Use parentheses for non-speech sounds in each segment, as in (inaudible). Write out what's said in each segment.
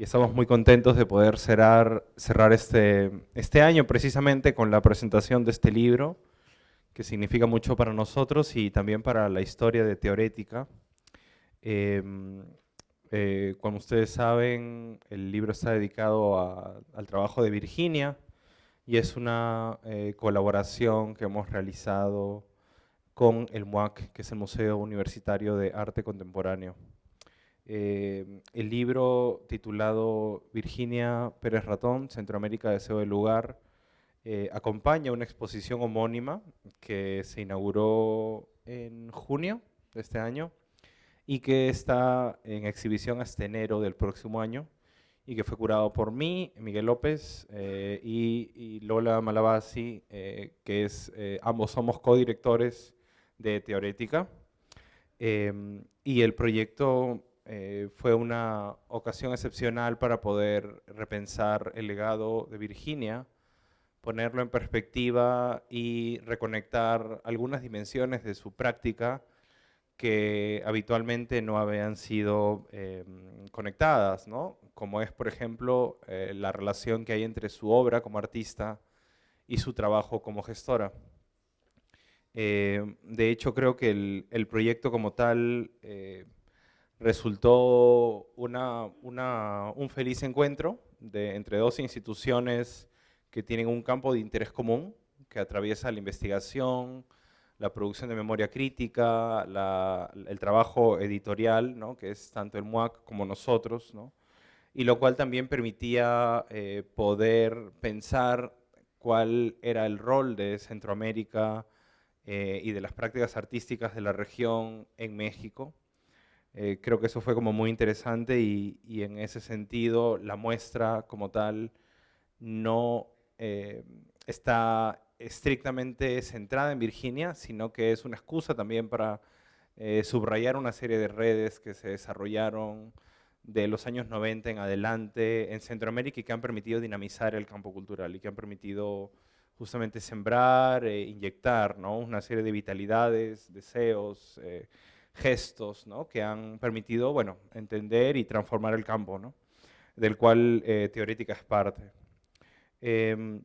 y estamos muy contentos de poder cerrar, cerrar este, este año precisamente con la presentación de este libro, que significa mucho para nosotros y también para la historia de Teorética. Em, eh, como ustedes saben, el libro está dedicado al trabajo de Virginia y es una eh, colaboración que hemos realizado con el MUAC, que es el Museo Universitario de Arte Contemporáneo. Eh, el libro titulado Virginia Pérez Ratón, Centroamérica Deseo del Lugar, eh, acompaña una exposición homónima que se inauguró en junio de este año y que está en exhibición hasta enero del próximo año y que fue curado por mí, Miguel López eh, y, Lola Malabasi, que es, ambos somos codirectores de Teorética. y el proyecto eh, fue una ocasión excepcional para poder repensar el legado de Virginia, ponerlo en perspectiva y reconectar algunas dimensiones de su práctica que habitualmente no habían sido eh, conectadas, ¿no? como es, por ejemplo, eh, la relación que hay entre su obra como artista y su trabajo como gestora. de hecho, creo que el, el proyecto como tal resultó un feliz encuentro de, entre dos instituciones que tienen un campo de interés común, que atraviesa la investigación, la producción de memoria crítica, el trabajo editorial, ¿no? que es tanto el MUAC como nosotros, ¿no? y lo cual también permitía eh, poder pensar cuál era el rol de Centroamérica eh, y de las prácticas artísticas de la región en México, eh, creo que eso fue como muy interesante y, en ese sentido la muestra como tal no eh, está estrictamente centrada en Virginia, sino que es una excusa también para eh, subrayar una serie de redes que se desarrollaron de los años 90 en adelante en Centroamérica y que han permitido dinamizar el campo cultural y que han permitido justamente sembrar, e inyectar ¿no? una serie de vitalidades, deseos, gestos ¿no? que han permitido bueno, entender y transformar el campo, del cual eh, Teorética es parte. Em,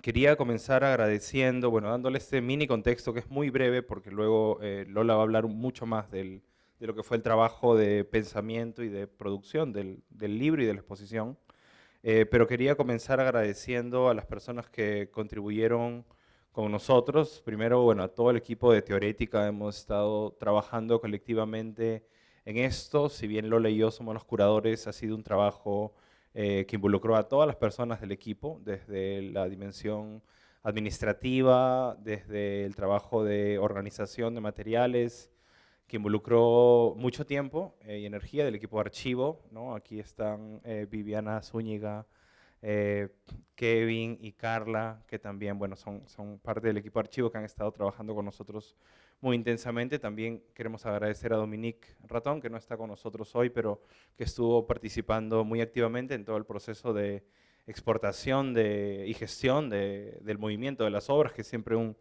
quería comenzar agradeciendo, bueno, dándole este mini contexto que es muy breve porque luego eh, Lola va a hablar mucho más de lo que fue el trabajo de pensamiento y de producción del, del libro y de la exposición. Eh, pero quería comenzar agradeciendo a las personas que contribuyeron con nosotros. Primero, bueno, a todo el equipo de Teorética hemos estado trabajando colectivamente en esto. Si bien Lola y yo somos los curadores, ha sido un trabajo eh, que involucró a todas las personas del equipo, desde la dimensión administrativa, desde el trabajo de organización de materiales, que involucró mucho tiempo eh, y energía del equipo de archivo. ¿no? Aquí están eh, Viviana Zúñiga, eh, Kevin y Carla, que también bueno, son, parte del equipo archivo que han estado trabajando con nosotros muy intensamente. También queremos agradecer a Dominique Ratón, que no está con nosotros hoy, pero que estuvo participando muy activamente en todo el proceso de exportación de, y gestión de, del movimiento de las obras, que es siempre un,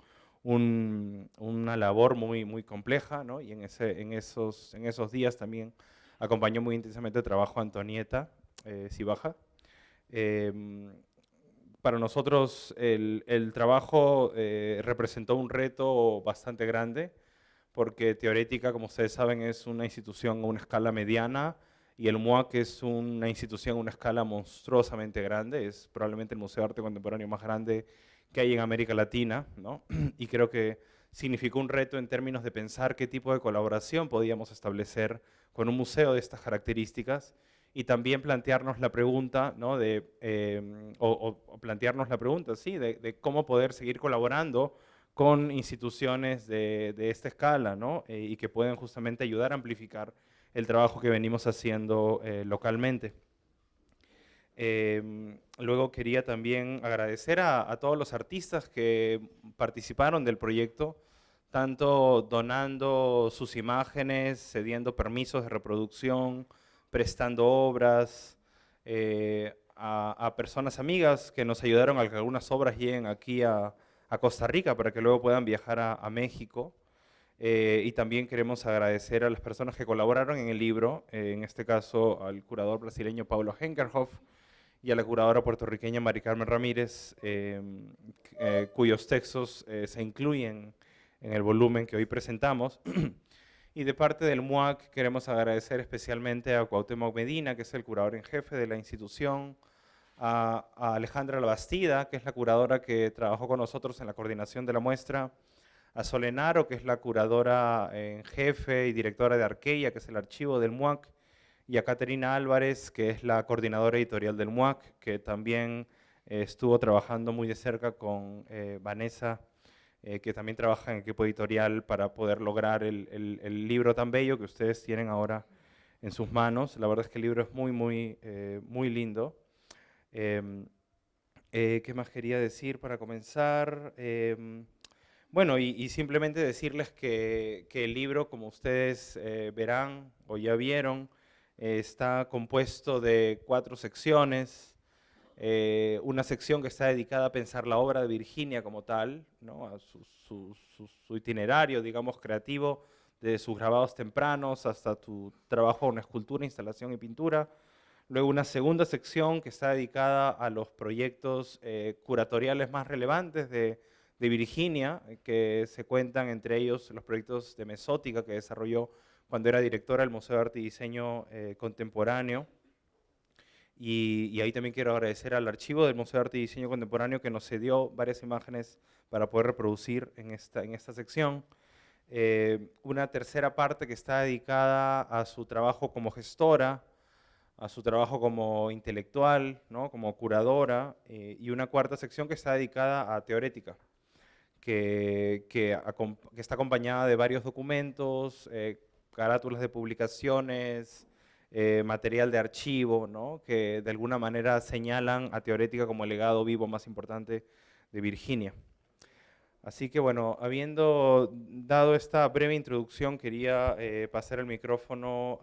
un, una labor muy, muy compleja, ¿no? y en, esos, en esos días también acompañó muy intensamente el trabajo Antonieta eh, Cibaja, Em, para nosotros el, trabajo eh, representó un reto bastante grande, porque Teorética, como ustedes saben, es una institución a una escala mediana, y el MUAC es una institución a una escala monstruosamente grande, es probablemente el Museo de Arte Contemporáneo más grande que hay en América Latina, ¿no? (clears throat) y creo que significó un reto en términos de pensar qué tipo de colaboración podíamos establecer con un museo de estas características, y también plantearnos la pregunta, ¿no? de, em, o, plantearnos la pregunta, sí, de, cómo poder seguir colaborando con instituciones de, esta escala ¿no? Eh, y que pueden justamente ayudar a amplificar el trabajo que venimos haciendo eh, localmente. Em, luego quería también agradecer a, a, todos los artistas que participaron del proyecto, tanto donando sus imágenes, cediendo permisos de reproducción, prestando obras, eh, a, personas amigas que nos ayudaron a que algunas obras lleguen aquí a, Costa Rica para que luego puedan viajar a, México. Eh, y también queremos agradecer a las personas que colaboraron en el libro, eh, en este caso al curador brasileño Paulo Henkerhoff y a la curadora puertorriqueña Mari Carmen Ramírez, em, cuyos textos se incluyen en el volumen que hoy presentamos. (clears throat) y de parte del MUAC queremos agradecer especialmente a Cuauhtémoc Medina, que es el curador en jefe de la institución, a, Alejandra Labastida, que es la curadora que trabajó con nosotros en la coordinación de la muestra, a Solenaro, que es la curadora en jefe y directora de Arqueia, que es el archivo del MUAC, y a Caterina Álvarez, que es la coordinadora editorial del MUAC, que también eh, estuvo trabajando muy de cerca con eh, Vanessa, eh, que también trabaja en equipo editorial para poder lograr el, el, libro tan bello que ustedes tienen ahora en sus manos. La verdad es que el libro es muy, muy, muy lindo. Em, ¿Qué más quería decir para comenzar? Em, bueno, y, simplemente decirles que, el libro, como ustedes eh, verán o ya vieron, eh, está compuesto de cuatro secciones. Eh, una sección que está dedicada a pensar la obra de Virginia como tal, ¿no? a su, itinerario, digamos, creativo, de sus grabados tempranos hasta tu trabajo en escultura, instalación y pintura. Luego una segunda sección que está dedicada a los proyectos curatoriales más relevantes de Virginia, eh, que se cuentan entre ellos los proyectos de mesótica que desarrolló cuando era directora del Museo de Arte y Diseño eh, Contemporáneo. Y, ahí también quiero agradecer al archivo del Museo de Arte y Diseño Contemporáneo que nos cedió varias imágenes para poder reproducir en esta, en esta sección. Eh, una tercera parte que está dedicada a su trabajo como gestora, a su trabajo como intelectual, ¿no? como curadora, y una cuarta sección que está dedicada a teorética, que, que, está acompañada de varios documentos, eh, carátulas de publicaciones, eh, material de archivo, ¿no? que de alguna manera señalan a Teorética como el legado vivo más importante de Virginia. Así que bueno, habiendo dado esta breve introducción, quería eh, pasar el micrófono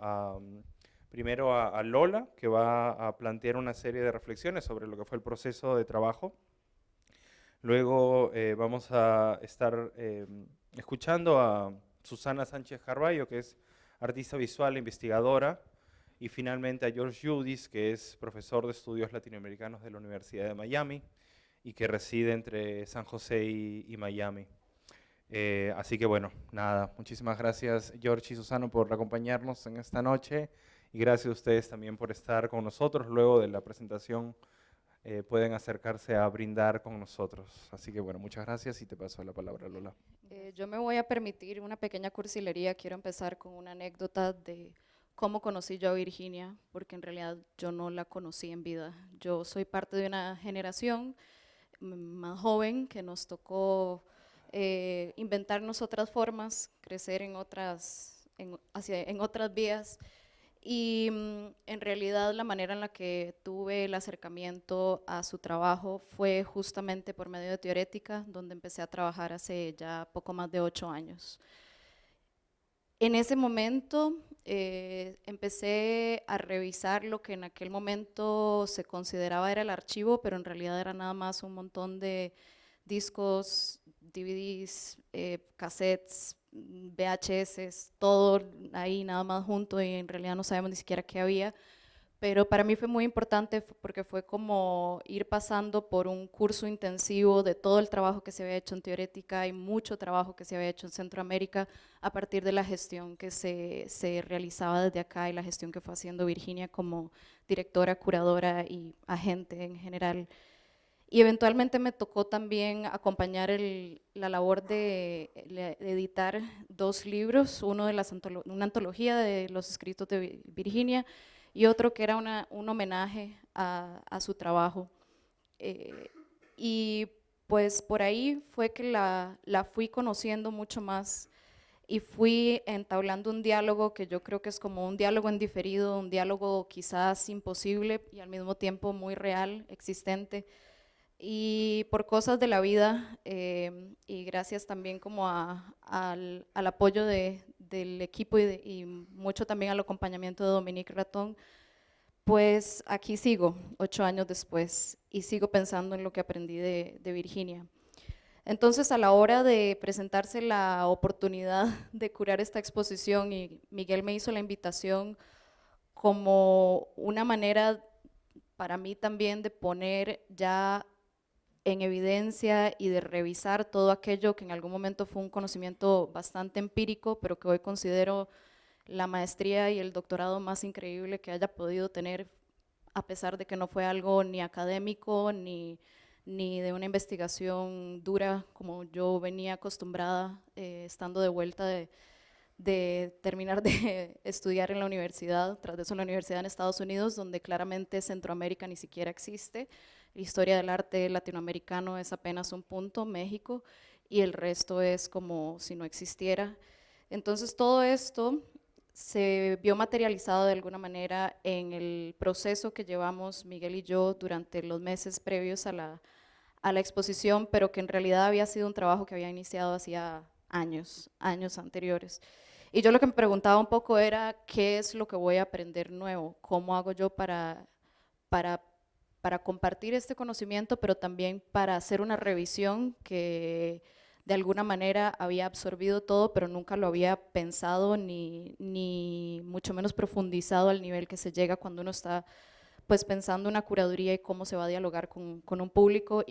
primero a, Lola, que va a plantear una serie de reflexiones sobre lo que fue el proceso de trabajo Luego eh, vamos a estar eh, escuchando a Susana Sánchez Carballo, que es artista visual e investigadora, y finalmente a George Judis, que es profesor de estudios latinoamericanos de la Universidad de Miami y que reside entre San José y, Miami. Eh, así que bueno, nada, muchísimas gracias George y Susana por acompañarnos en esta noche y gracias a ustedes también por estar con nosotros luego de la presentación eh, pueden acercarse a brindar con nosotros. Así que bueno, muchas gracias y te paso la palabra, Lola. Eh, yo me voy a permitir una pequeña cursilería. Quiero empezar con una anécdota de cómo conocí yo a Virginia, porque en realidad yo no la conocí en vida. Yo soy parte de una generación más joven que nos tocó eh, inventarnos otras formas, crecer en otras, hacia, en otras vías. Y mm, en realidad la manera en la que tuve el acercamiento a su trabajo fue justamente por medio de Teorética, donde empecé a trabajar hace ya poco más de ocho años. En ese momento eh, empecé a revisar lo que en aquel momento se consideraba era el archivo, pero en realidad era nada más un montón de discos, DVDs, eh, cassettes, VHS, todo ahí nada más junto y en realidad no sabemos ni siquiera qué había. Pero para mí fue muy importante porque fue como ir pasando por un curso intensivo de todo el trabajo que se había hecho en Teorética y mucho trabajo que se había hecho en Centroamérica a partir de la gestión que se, se realizaba desde acá y la gestión que fue haciendo Virginia como directora, curadora y agente en general. Y eventualmente me tocó también acompañar la labor de, editar dos libros, uno de las una antología de los escritos de Virginia y otro que era un homenaje a, su trabajo. Eh, y pues por ahí fue que la, la fui conociendo mucho más y fui entablando un diálogo que yo creo que es como un diálogo en diferido, un diálogo quizás imposible y al mismo tiempo muy real, existente, y por cosas de la vida em, y gracias también como al, apoyo del equipo y, mucho también al acompañamiento de Dominique Ratón, pues aquí sigo, ocho años después, y sigo pensando en lo que aprendí de, Virginia. Entonces, a la hora de presentarse la oportunidad (laughs) de curar esta exposición, y Miguel me hizo la invitación como una manera para mí también de poner ya en evidencia y de revisar todo aquello que en algún momento fue un conocimiento bastante empírico, pero que hoy considero la maestría y el doctorado más increíble que haya podido tener, a pesar de que no fue algo ni académico ni, ni de una investigación dura como yo venía acostumbrada eh, estando de vuelta de, terminar de (laughs) estudiar en la universidad, tras de eso en la universidad en Estados Unidos, donde claramente Centroamérica ni siquiera existe, historia del arte latinoamericano es apenas un punto, México, y el resto es como si no existiera. Entonces todo esto se vio materializado de alguna manera en el proceso que llevamos Miguel y yo durante los meses previos a la, a la exposición, pero que en realidad había sido un trabajo que había iniciado hacía años, años anteriores. Y yo lo que me preguntaba un poco era, ¿qué es lo que voy a aprender nuevo? ¿Cómo hago yo para, para para compartir este conocimiento, pero también para hacer una revisión que de alguna manera había absorbido todo, pero nunca lo había pensado ni, ni mucho menos profundizado al nivel que se llega cuando uno está pues pensando una curaduría y cómo se va a dialogar con, con un público,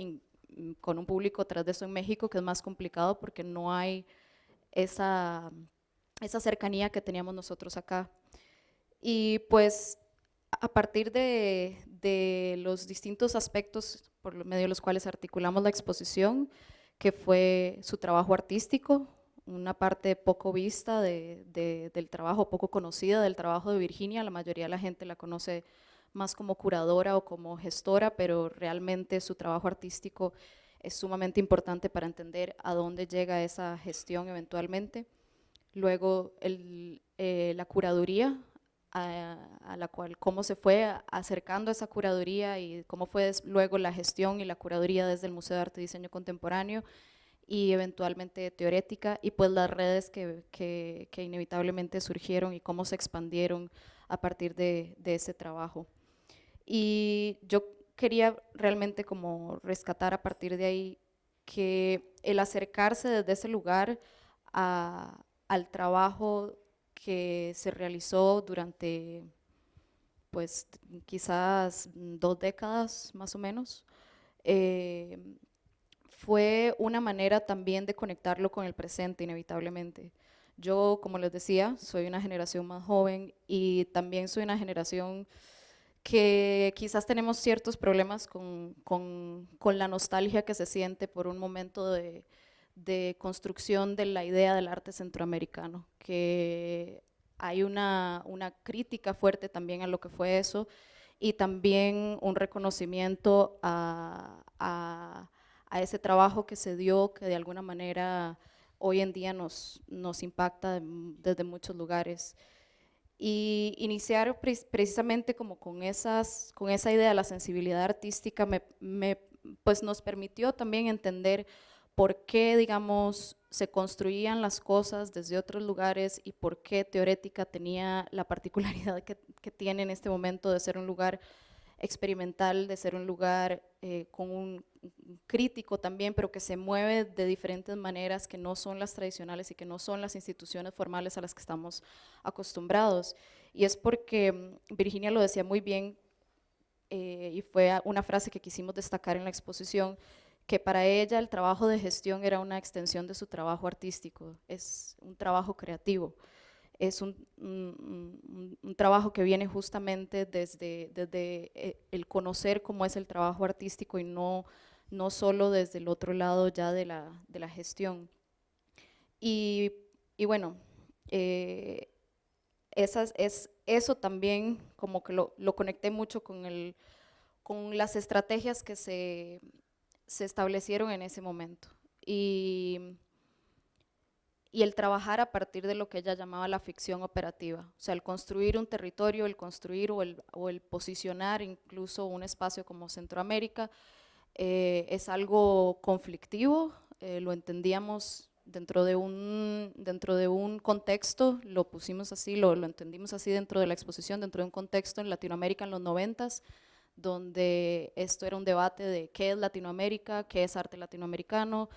con un público tras de eso en México, que es más complicado porque no hay esa, esa cercanía que teníamos nosotros acá. Y pues a partir de, de los distintos aspectos por medio de los cuales articulamos la exposición, que fue su trabajo artístico, una parte poco vista de, del trabajo, poco conocida del trabajo de Virginia, la mayoría de la gente la conoce más como curadora o como gestora, pero realmente su trabajo artístico es sumamente importante para entender a dónde llega esa gestión eventualmente. Luego eh, la curaduría, a, la cual, cómo se fue acercando esa curaduría y cómo fue luego la gestión y la curaduría desde el Museo de Arte y Diseño Contemporáneo y eventualmente teorética y pues las redes que, que, inevitablemente surgieron y cómo se expandieron a partir de, de, ese trabajo. Y yo quería realmente como rescatar a partir de ahí que el acercarse desde ese lugar al trabajo que se realizó durante pues quizás dos décadas más o menos, eh, fue una manera también de conectarlo con el presente inevitablemente. Yo, como les decía, soy una generación más joven y también soy una generación que quizás tenemos ciertos problemas con, con, con la nostalgia que se siente por un momento de, de construcción de la idea del arte centroamericano, que hay una, una, crítica fuerte también a lo que fue eso y también un reconocimiento a, a, ese trabajo que se dio, que de alguna manera hoy en día nos, nos impacta desde muchos lugares. Y iniciar precisamente como con, esas, con esa idea de la sensibilidad artística me, pues nos permitió también entender por qué, digamos, se construían las cosas desde otros lugares y por qué Teorética tenía la particularidad que, tiene en este momento de ser un lugar experimental, de ser un lugar eh, con un crítico también, pero que se mueve de diferentes maneras que no son las tradicionales y que no son las instituciones formales a las que estamos acostumbrados. Y es porque mm, Virginia lo decía muy bien, eh, y fue una frase que quisimos destacar en la exposición, que para ella el trabajo de gestión era una extensión de su trabajo artístico, es un trabajo creativo, es un, un, trabajo que viene justamente desde, desde, eh, el conocer cómo es el trabajo artístico y no, no solo desde el otro lado ya de la, de la gestión. Y, y bueno, eh, esas, es, eso también como que lo, lo conecté mucho con, el, con las estrategias que se se establecieron en ese momento. Y, y el trabajar a partir de lo que ella llamaba la ficción operativa, o sea, el construir un territorio, el construir o el, o el posicionar incluso un espacio como Centroamérica, eh, es algo conflictivo, eh, lo entendíamos dentro de, un, dentro de un contexto, lo pusimos así, lo, lo entendimos así dentro de la exposición, dentro de un contexto en Latinoamérica en los noventas, donde esto era un debate de qué es Latinoamérica, qué es arte latinoamericano,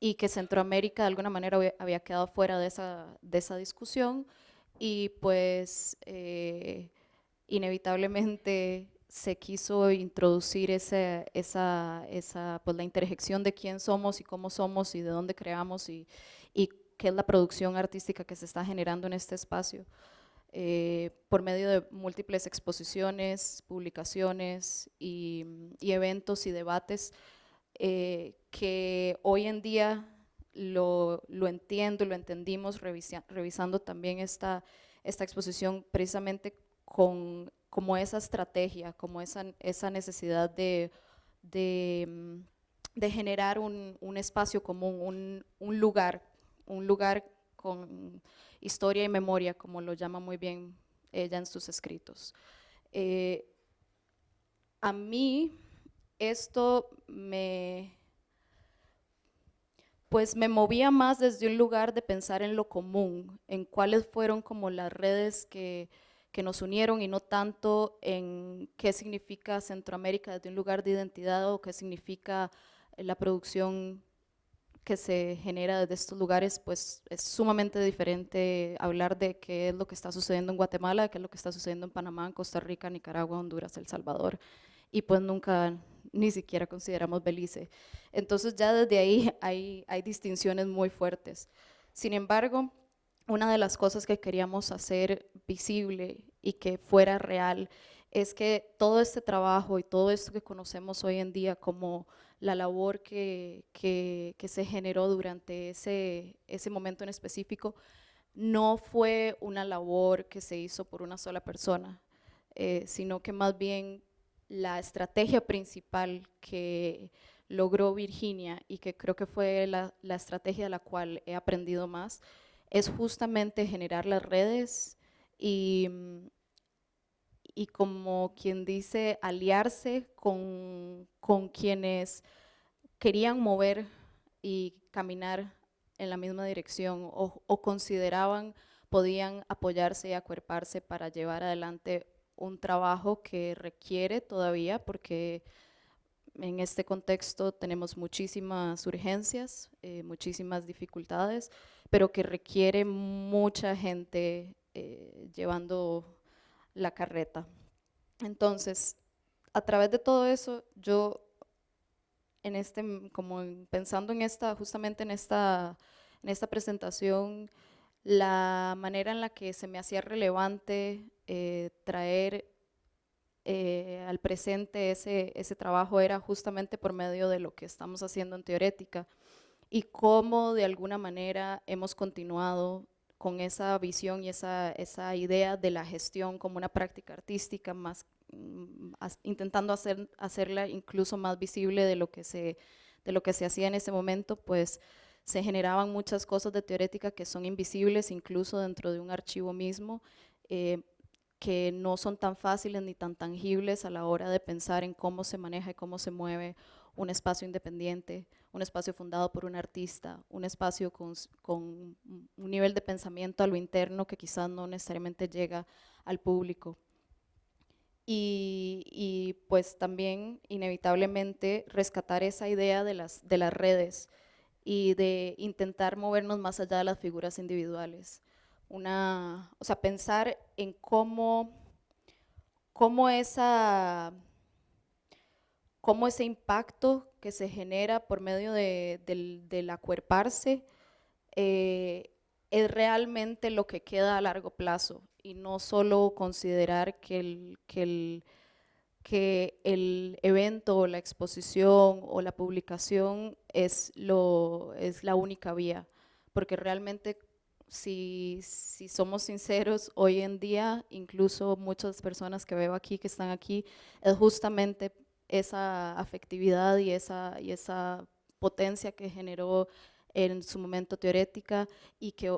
y que Centroamérica de alguna manera había quedado fuera de esa, de esa discusión y pues eh, inevitablemente se quiso introducir esa, esa, esa, pues la interjección de quién somos y cómo somos y de dónde creamos y, y qué es la producción artística que se está generando en este espacio. Eh, por medio de múltiples exposiciones, publicaciones y, eventos y debates eh, que hoy en día lo, lo entiendo, lo entendimos revisando también esta, esta exposición precisamente con como esa estrategia, como esa, esa necesidad de, de, mm, generar un, un, espacio común, un, un, lugar, un lugar con historia y memoria, como lo llama muy bien ella en sus escritos. Eh, a mí esto me, pues me movía más desde un lugar de pensar en lo común, en cuáles fueron como las redes que, que nos unieron y no tanto en qué significa Centroamérica desde un lugar de identidad o qué significa la producción que se genera desde estos lugares, pues es sumamente diferente hablar de qué es lo que está sucediendo en Guatemala, qué es lo que está sucediendo en Panamá, en Costa Rica, Nicaragua, Honduras, El Salvador, y pues nunca ni siquiera consideramos Belice. Entonces ya desde ahí (laughs) hay, hay distinciones muy fuertes. Sin embargo, una de las cosas que queríamos hacer visible y que fuera real es que todo este trabajo y todo esto que conocemos hoy en día como la labor que, que, se generó durante ese, ese momento en específico, no fue una labor que se hizo por una sola persona, eh, sino que más bien la estrategia principal que logró Virginia y que creo que fue la, la estrategia de la cual he aprendido más, es justamente generar las redes y, y como quien dice, aliarse con, con quienes querían mover y caminar en la misma dirección o, o, consideraban podían apoyarse y acuerparse para llevar adelante un trabajo que requiere todavía, porque en este contexto tenemos muchísimas urgencias, eh, muchísimas dificultades, pero que requiere mucha gente eh, llevando la carreta. Entonces, a través de todo eso, yo en este, como pensando en esta, justamente en esta, en esta presentación, la manera en la que se me hacía relevante eh, traer eh, al presente ese, ese trabajo era justamente por medio de lo que estamos haciendo en Teorética y cómo de alguna manera hemos continuado con esa visión y esa, esa idea de la gestión como una práctica artística, más mm, intentando hacer, hacerla incluso más visible de lo, que se, de lo que se hacía en ese momento, pues se generaban muchas cosas de teorética que son invisibles incluso dentro de un archivo mismo, eh, que no son tan fáciles ni tan tangibles a la hora de pensar en cómo se maneja y cómo se mueve un espacio independiente, un espacio fundado por un artista, un espacio con, con, un nivel de pensamiento a lo interno que quizás no necesariamente llega al público. Y, y pues también inevitablemente rescatar esa idea de las, de las redes y de intentar movernos más allá de las figuras individuales. Una, o sea, pensar en cómo, cómo esa cómo ese impacto que se genera por medio del, acuerparse eh, es realmente lo que queda a largo plazo y no solo considerar que el, que el, que el evento o la exposición o la publicación es, lo, es la única vía, porque realmente si, si, somos sinceros, hoy en día, incluso muchas personas que veo aquí, que están aquí, es justamente esa afectividad y esa, y esa potencia que generó en su momento teorética y que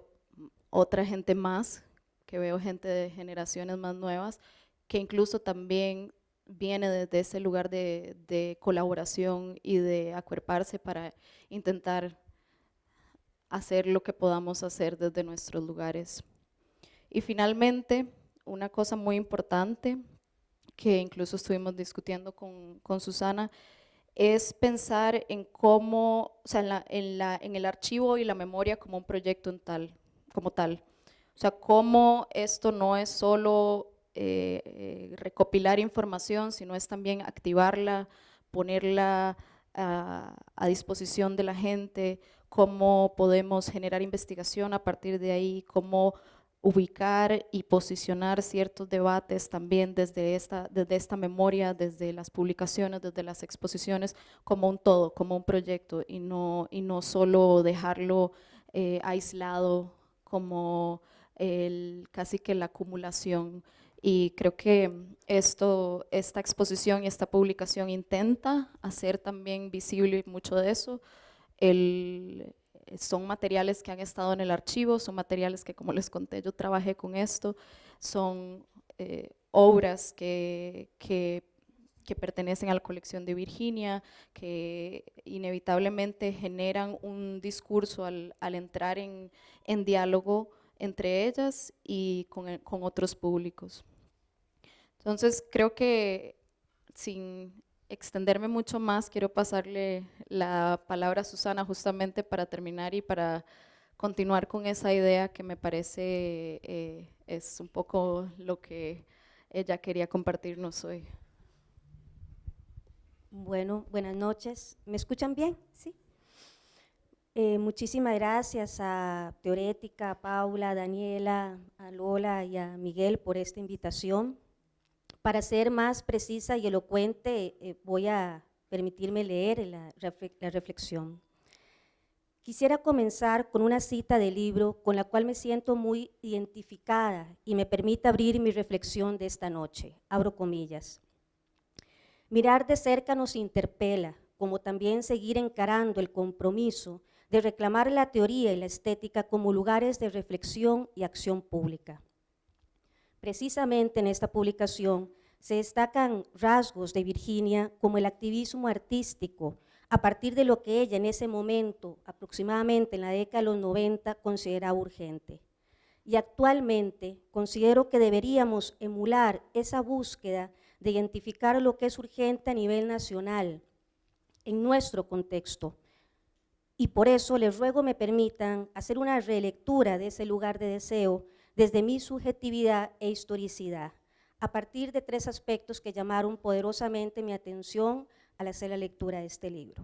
otra gente más, que veo gente de generaciones más nuevas, que incluso también viene desde ese lugar de, de colaboración y de acuerparse para intentar hacer lo que podamos hacer desde nuestros lugares. Y finalmente, una cosa muy importante que incluso estuvimos discutiendo con, con Susana, es pensar en cómo, o sea, en, la, en, la, en el archivo y la memoria como un proyecto en tal, como tal. O sea, cómo esto no es solo eh, eh, recopilar información, sino es también activarla, ponerla a, a, disposición de la gente, cómo podemos generar investigación a partir de ahí, cómo ubicar y posicionar ciertos debates también desde esta, desde esta memoria, desde las publicaciones, desde las exposiciones, como un todo, como un proyecto y no, y no solo dejarlo eh, aislado como el, casi que la acumulación. Y creo que esto, esta exposición y esta publicación intenta hacer también visible mucho de eso, el, son materiales que han estado en el archivo, son materiales que, como les conté, yo trabajé con esto, son eh, obras que, que, pertenecen a la colección de Virginia, que inevitablemente generan un discurso al, entrar en, en, diálogo entre ellas y con, con otros públicos. Entonces, creo que sin extenderme mucho más, quiero pasarle la palabra a Susana justamente para terminar y para continuar con esa idea que me parece eh, es un poco lo que ella quería compartirnos hoy. Bueno, buenas noches. ¿Me escuchan bien? Sí. Eh, muchísimas gracias a Teorética, a Paula, a Daniela, a Lola y a Miguel por esta invitación. Para ser más precisa y elocuente, eh, voy a permitirme leer la, la reflexión. Quisiera comenzar con una cita del libro con la cual me siento muy identificada y me permite abrir mi reflexión de esta noche. Abro comillas. Mirar de cerca nos interpela, como también seguir encarando el compromiso de reclamar la teoría y la estética como lugares de reflexión y acción pública. Precisamente en esta publicación se destacan rasgos de Virginia como el activismo artístico, a partir de lo que ella en ese momento, aproximadamente en la década de los 90, consideraba urgente. Y actualmente considero que deberíamos emular esa búsqueda de identificar lo que es urgente a nivel nacional, en nuestro contexto. Y por eso les ruego me permitan hacer una relectura de ese lugar de deseo desde mi subjetividad e historicidad, a partir de tres aspectos que llamaron poderosamente mi atención al hacer la lectura de este libro.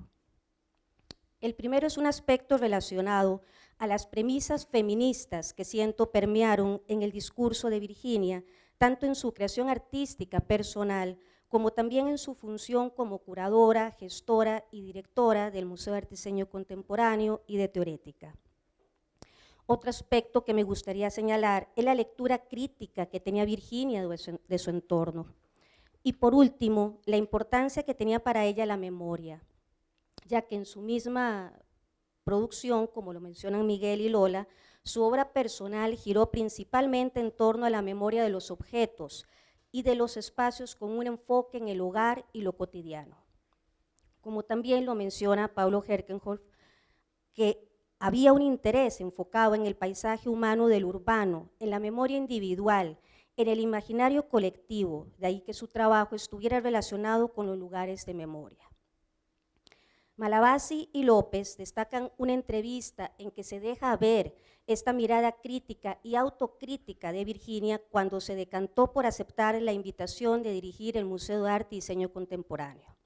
El primero es un aspecto relacionado a las premisas feministas que siento permearon en el discurso de Virginia, tanto en su creación artística personal como también en su función como curadora, gestora y directora del Museo de Arte Contemporáneo y de Teorética. Otro aspecto que me gustaría señalar es la lectura crítica que tenía Virginia de su, entorno. Y por último, la importancia que tenía para ella la memoria, ya que en su misma producción, como lo mencionan Miguel y Lola, su obra personal giró principalmente en torno a la memoria de los objetos y de los espacios con un enfoque en el hogar y lo cotidiano. Como también lo menciona Pablo Herkenhoff, que había un interés enfocado en el paisaje humano del urbano, en la memoria individual, en el imaginario colectivo, de ahí que su trabajo estuviera relacionado con los lugares de memoria. Malabasi y López destacan una entrevista en que se deja ver esta mirada crítica y autocrítica de Virginia cuando se decantó por aceptar la invitación de dirigir el Museo de Arte y Diseño Contemporáneo.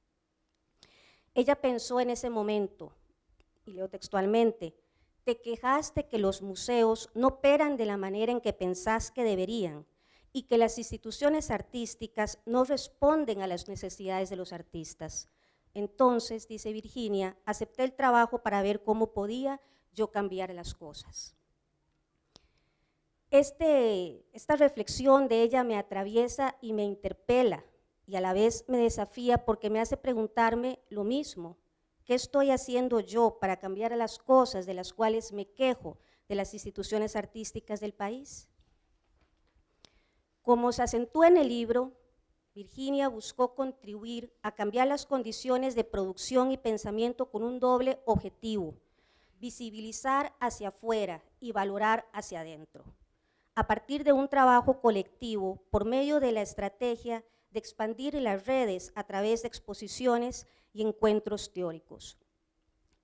Ella pensó en ese momento, y leo textualmente, te quejaste que los museos no operan de la manera en que pensás que deberían y que las instituciones artísticas no responden a las necesidades de los artistas. Entonces, dice Virginia, acepté el trabajo para ver cómo podía yo cambiar las cosas. Este, esta reflexión de ella me atraviesa y me interpela y a la vez me desafía porque me hace preguntarme lo mismo. ¿Qué estoy haciendo yo para cambiar las cosas de las cuales me quejo de las instituciones artísticas del país? Como se acentúa en el libro, Virginia buscó contribuir a cambiar las condiciones de producción y pensamiento con un doble objetivo, visibilizar hacia afuera y valorar hacia adentro. A partir de un trabajo colectivo, por medio de la estrategia de expandir las redes a través de exposiciones y encuentros teóricos.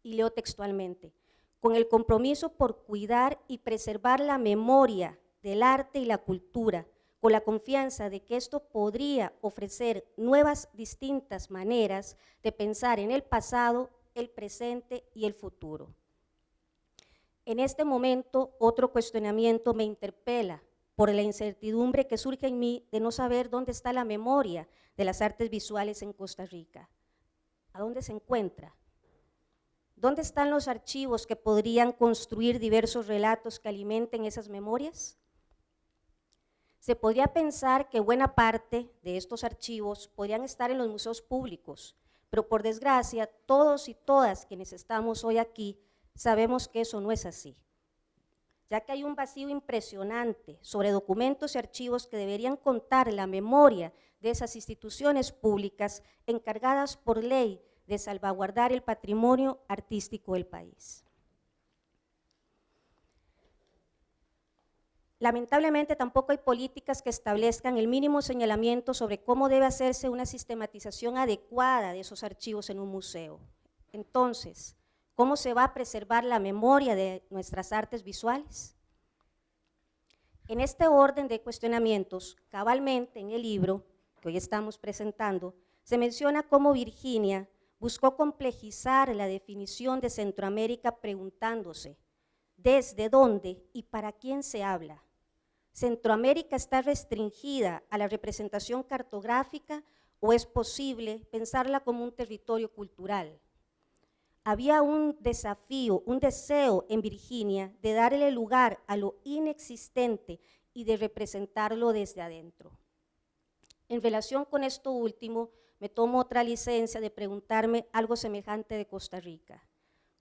Y leo textualmente, con el compromiso por cuidar y preservar la memoria del arte y la cultura, con la confianza de que esto podría ofrecer nuevas distintas maneras de pensar en el pasado, el presente y el futuro. En este momento, otro cuestionamiento me interpela por la incertidumbre que surge en mí de no saber dónde está la memoria de las artes visuales en Costa Rica. ¿A dónde se encuentra? ¿Dónde están los archivos que podrían construir diversos relatos que alimenten esas memorias? Se podría pensar que buena parte de estos archivos podrían estar en los museos públicos, pero por desgracia, todos y todas quienes estamos hoy aquí sabemos que eso no es así, ya que hay un vacío impresionante sobre documentos y archivos que deberían contar la memoria de esas instituciones públicas encargadas por ley de salvaguardar el patrimonio artístico del país. Lamentablemente tampoco hay políticas que establezcan el mínimo señalamiento sobre cómo debe hacerse una sistematización adecuada de esos archivos en un museo. Entonces, ¿cómo se va a preservar la memoria de nuestras artes visuales? En este orden de cuestionamientos, cabalmente en el libro que hoy estamos presentando, se menciona cómo Virginia buscó complejizar la definición de Centroamérica preguntándose desde dónde y para quién se habla, ¿Centroamérica está restringida a la representación cartográfica o es posible pensarla como un territorio cultural? Había un desafío, un deseo en Virginia de darle lugar a lo inexistente y de representarlo desde adentro. En relación con esto último, me tomo otra licencia de preguntarme algo semejante de Costa Rica.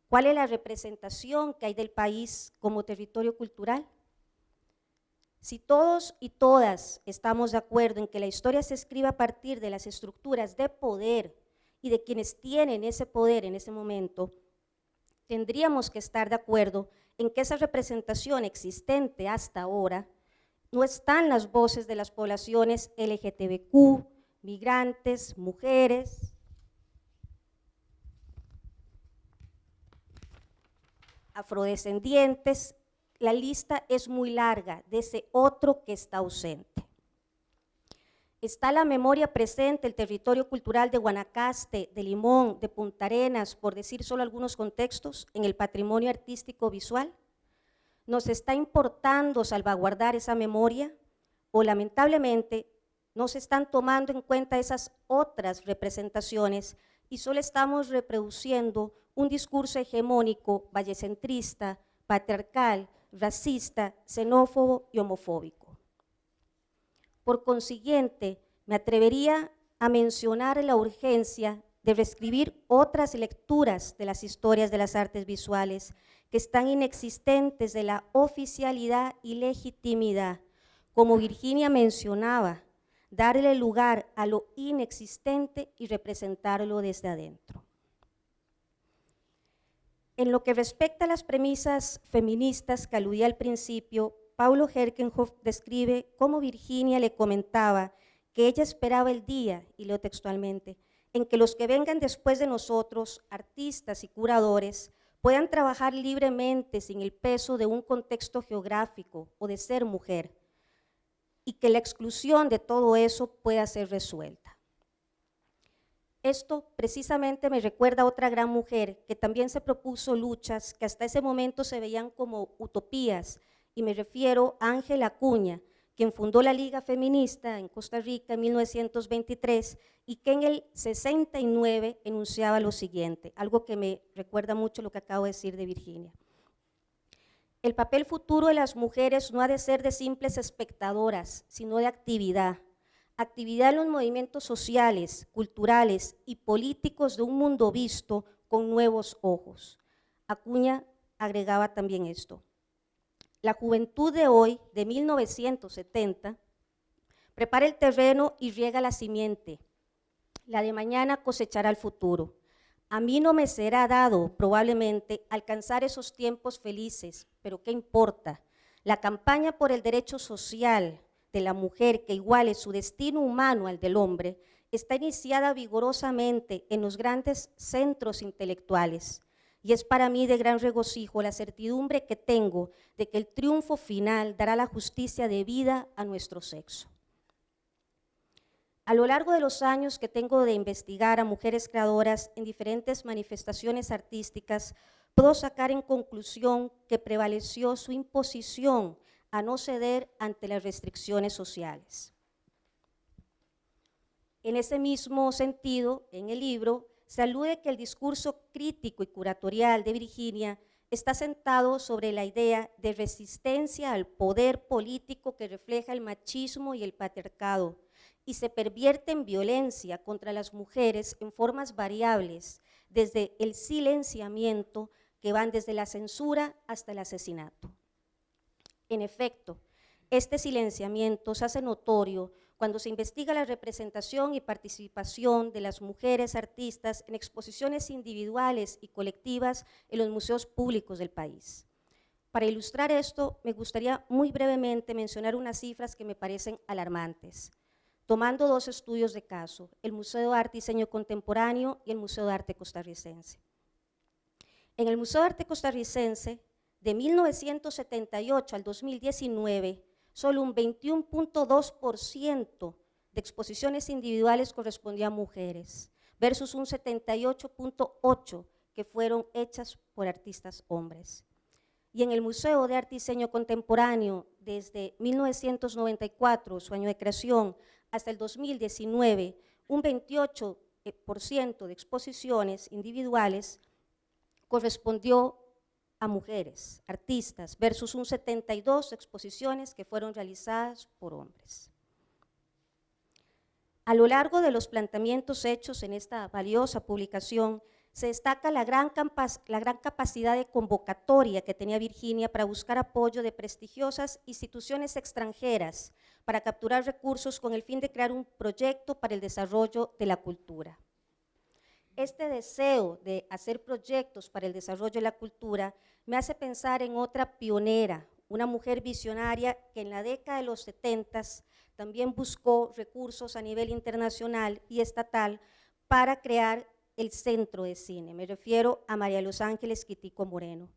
¿Cuál es la representación que hay del país como territorio cultural? Si todos y todas estamos de acuerdo en que la historia se escribe a partir de las estructuras de poder y de quienes tienen ese poder en ese momento, tendríamos que estar de acuerdo en que esa representación existente hasta ahora no están las voces de las poblaciones LGTBQ, migrantes, mujeres, afrodescendientes, la lista es muy larga de ese otro que está ausente. Está la memoria presente, el territorio cultural de Guanacaste, de Limón, de Punta Arenas, por decir solo algunos contextos, en el patrimonio artístico visual. ¿Nos está importando salvaguardar esa memoria? ¿O lamentablemente no se están tomando en cuenta esas otras representaciones y solo estamos reproduciendo un discurso hegemónico, vallecentrista, patriarcal, racista, xenófobo y homofóbico. Por consiguiente, me atrevería a mencionar la urgencia de reescribir otras lecturas de las historias de las artes visuales que están inexistentes de la oficialidad y legitimidad. Como Virginia mencionaba, darle lugar a lo inexistente y representarlo desde adentro. En lo que respecta a las premisas feministas que aludía al principio, Paulo Herkenhoff describe cómo Virginia le comentaba que ella esperaba el día, y leo textualmente, en que los que vengan después de nosotros, artistas y curadores, puedan trabajar libremente sin el peso de un contexto geográfico o de ser mujer, y que la exclusión de todo eso pueda ser resuelta. Esto precisamente me recuerda a otra gran mujer que también se propuso luchas que hasta ese momento se veían como utopías, y me refiero a Ángela Acuña, quien fundó la Liga Feminista en Costa Rica en 1923 y que en el 69 enunciaba lo siguiente, algo que me recuerda mucho lo que acabo de decir de Virginia. El papel futuro de las mujeres no ha de ser de simples espectadoras, sino de actividad, actividad en los movimientos sociales, culturales y políticos de un mundo visto con nuevos ojos. Acuña agregaba también esto. La juventud de hoy, de 1970, prepara el terreno y riega la simiente. La de mañana cosechará el futuro. A mí no me será dado, probablemente, alcanzar esos tiempos felices, pero ¿qué importa? La campaña por el derecho social, de la mujer que iguale su destino humano al del hombre está iniciada vigorosamente en los grandes centros intelectuales y es para mí de gran regocijo la certidumbre que tengo de que el triunfo final dará la justicia de vida a nuestro sexo. A lo largo de los años que tengo de investigar a mujeres creadoras en diferentes manifestaciones artísticas, puedo sacar en conclusión que prevaleció su imposición a no ceder ante las restricciones sociales. En ese mismo sentido, en el libro, se alude que el discurso crítico y curatorial de Virginia está sentado sobre la idea de resistencia al poder político que refleja el machismo y el patriarcado y se pervierte en violencia contra las mujeres en formas variables, desde el silenciamiento que van desde la censura hasta el asesinato. En efecto, este silenciamiento se hace notorio cuando se investiga la representación y participación de las mujeres artistas en exposiciones individuales y colectivas en los museos públicos del país. Para ilustrar esto, me gustaría muy brevemente mencionar unas cifras que me parecen alarmantes, tomando dos estudios de caso, el Museo de Arte y Diseño Contemporáneo y el Museo de Arte Costarricense. En el Museo de Arte Costarricense, de 1978 al 2019, solo un 21.2% de exposiciones individuales correspondía a mujeres, versus un 78.8% que fueron hechas por artistas hombres. Y en el Museo de Arte y Diseño Contemporáneo, desde 1994, su año de creación, hasta el 2019, un 28% de exposiciones individuales correspondió a mujeres, artistas, versus un 72 exposiciones que fueron realizadas por hombres. A lo largo de los planteamientos hechos en esta valiosa publicación, se destaca la gran, la gran, capacidad de convocatoria que tenía Virginia para buscar apoyo de prestigiosas instituciones extranjeras para capturar recursos con el fin de crear un proyecto para el desarrollo de la cultura este deseo de hacer proyectos para el desarrollo de la cultura me hace pensar en otra pionera, una mujer visionaria que en la década de los 70 también buscó recursos a nivel internacional y estatal para crear el centro de cine. Me refiero a María Los Ángeles Quitico Moreno.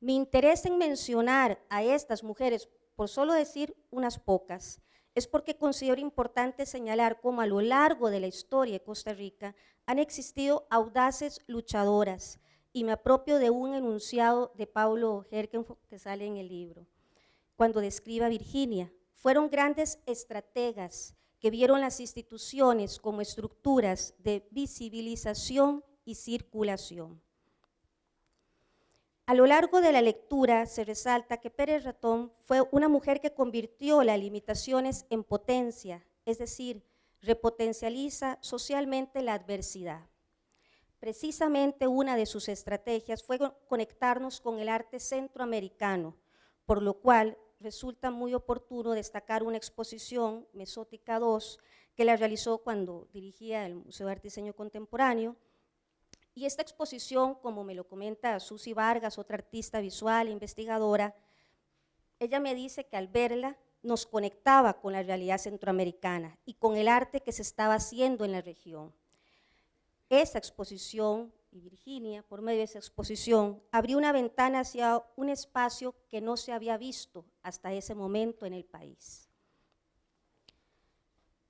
Mi interés en mencionar a estas mujeres, por solo decir unas pocas, es porque considero importante señalar cómo a lo largo de la historia de Costa Rica han existido audaces luchadoras, y me apropio de un enunciado de Paulo Herkenhoff que sale en el libro, cuando describe a Virginia. Fueron grandes estrategas que vieron las instituciones como estructuras de visibilización y circulación. A lo largo de la lectura se resalta que Pérez Ratón fue una mujer que convirtió las limitaciones en potencia, es decir, repotencializa socialmente la adversidad. Precisamente una de sus estrategias fue conectarnos con el arte centroamericano, por lo cual resulta muy oportuno destacar una exposición, Mesótica 2, que la realizó cuando dirigía el Museo de Arte Diseño Contemporáneo, y esta exposición, como me lo comenta Susi Vargas, otra artista visual e investigadora, ella me dice que al verla nos conectaba con la realidad centroamericana y con el arte que se estaba haciendo en la región. Esa exposición, y Virginia, por medio de esa exposición, abrió una ventana hacia un espacio que no se había visto hasta ese momento en el país.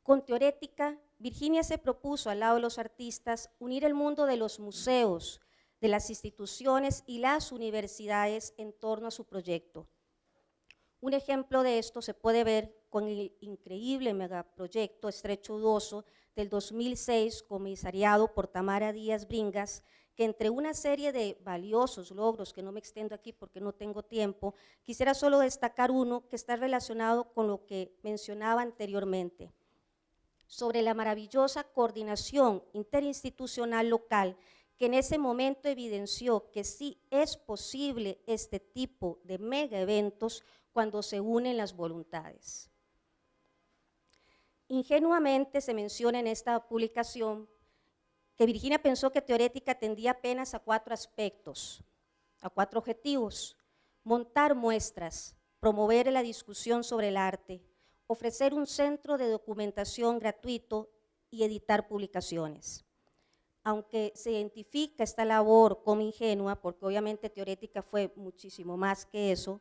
Con Teorética, Virginia se propuso, al lado de los artistas, unir el mundo de los museos, de las instituciones y las universidades en torno a su proyecto, un ejemplo de esto se puede ver con el increíble megaproyecto Estrecho Udoso del 2006, comisariado por Tamara Díaz Bringas, que entre una serie de valiosos logros, que no me extiendo aquí porque no tengo tiempo, quisiera solo destacar uno que está relacionado con lo que mencionaba anteriormente, sobre la maravillosa coordinación interinstitucional local que en ese momento evidenció que sí es posible este tipo de mega eventos cuando se unen las voluntades. Ingenuamente se menciona en esta publicación que Virginia pensó que teorética tendía apenas a cuatro aspectos, a cuatro objetivos, montar muestras, promover la discusión sobre el arte, ofrecer un centro de documentación gratuito y editar publicaciones. Aunque se identifica esta labor como ingenua, porque obviamente teorética fue muchísimo más que eso,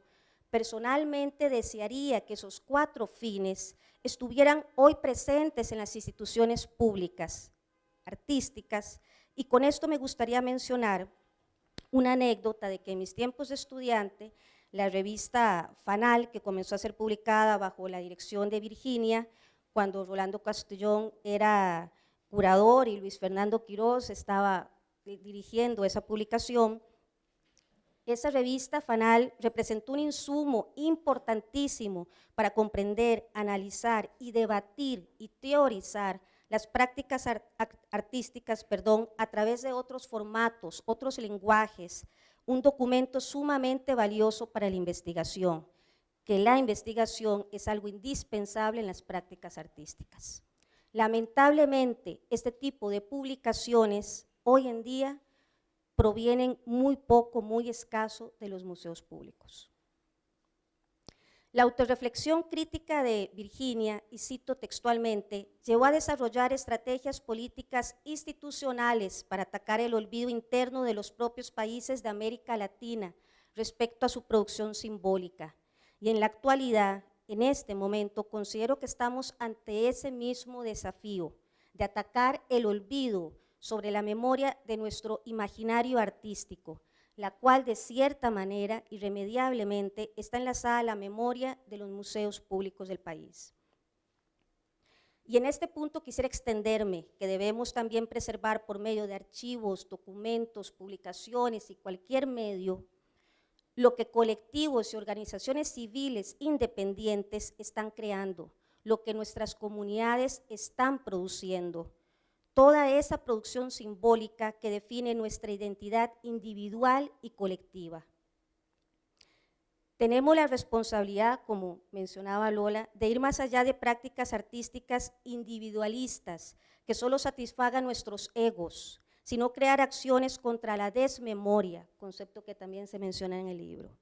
personalmente desearía que esos cuatro fines estuvieran hoy presentes en las instituciones públicas, artísticas, y con esto me gustaría mencionar una anécdota de que en mis tiempos de estudiante, la revista Fanal, que comenzó a ser publicada bajo la dirección de Virginia, cuando Rolando Castellón era curador y Luis Fernando Quiroz estaba dirigiendo esa publicación, esa revista Fanal representó un insumo importantísimo para comprender, analizar y debatir y teorizar las prácticas artísticas perdón, a través de otros formatos, otros lenguajes, un documento sumamente valioso para la investigación, que la investigación es algo indispensable en las prácticas artísticas. Lamentablemente, este tipo de publicaciones hoy en día provienen muy poco, muy escaso de los museos públicos. La autorreflexión crítica de Virginia, y cito textualmente, llevó a desarrollar estrategias políticas institucionales para atacar el olvido interno de los propios países de América Latina respecto a su producción simbólica. Y en la actualidad, en este momento, considero que estamos ante ese mismo desafío de atacar el olvido sobre la memoria de nuestro imaginario artístico, la cual de cierta manera, irremediablemente, está enlazada a la memoria de los museos públicos del país. Y en este punto quisiera extenderme que debemos también preservar por medio de archivos, documentos, publicaciones y cualquier medio lo que colectivos y organizaciones civiles independientes están creando, lo que nuestras comunidades están produciendo, toda esa producción simbólica que define nuestra identidad individual y colectiva. Tenemos la responsabilidad, como mencionaba Lola, de ir más allá de prácticas artísticas individualistas que solo satisfagan nuestros egos, sino crear acciones contra la desmemoria, concepto que también se menciona en el libro.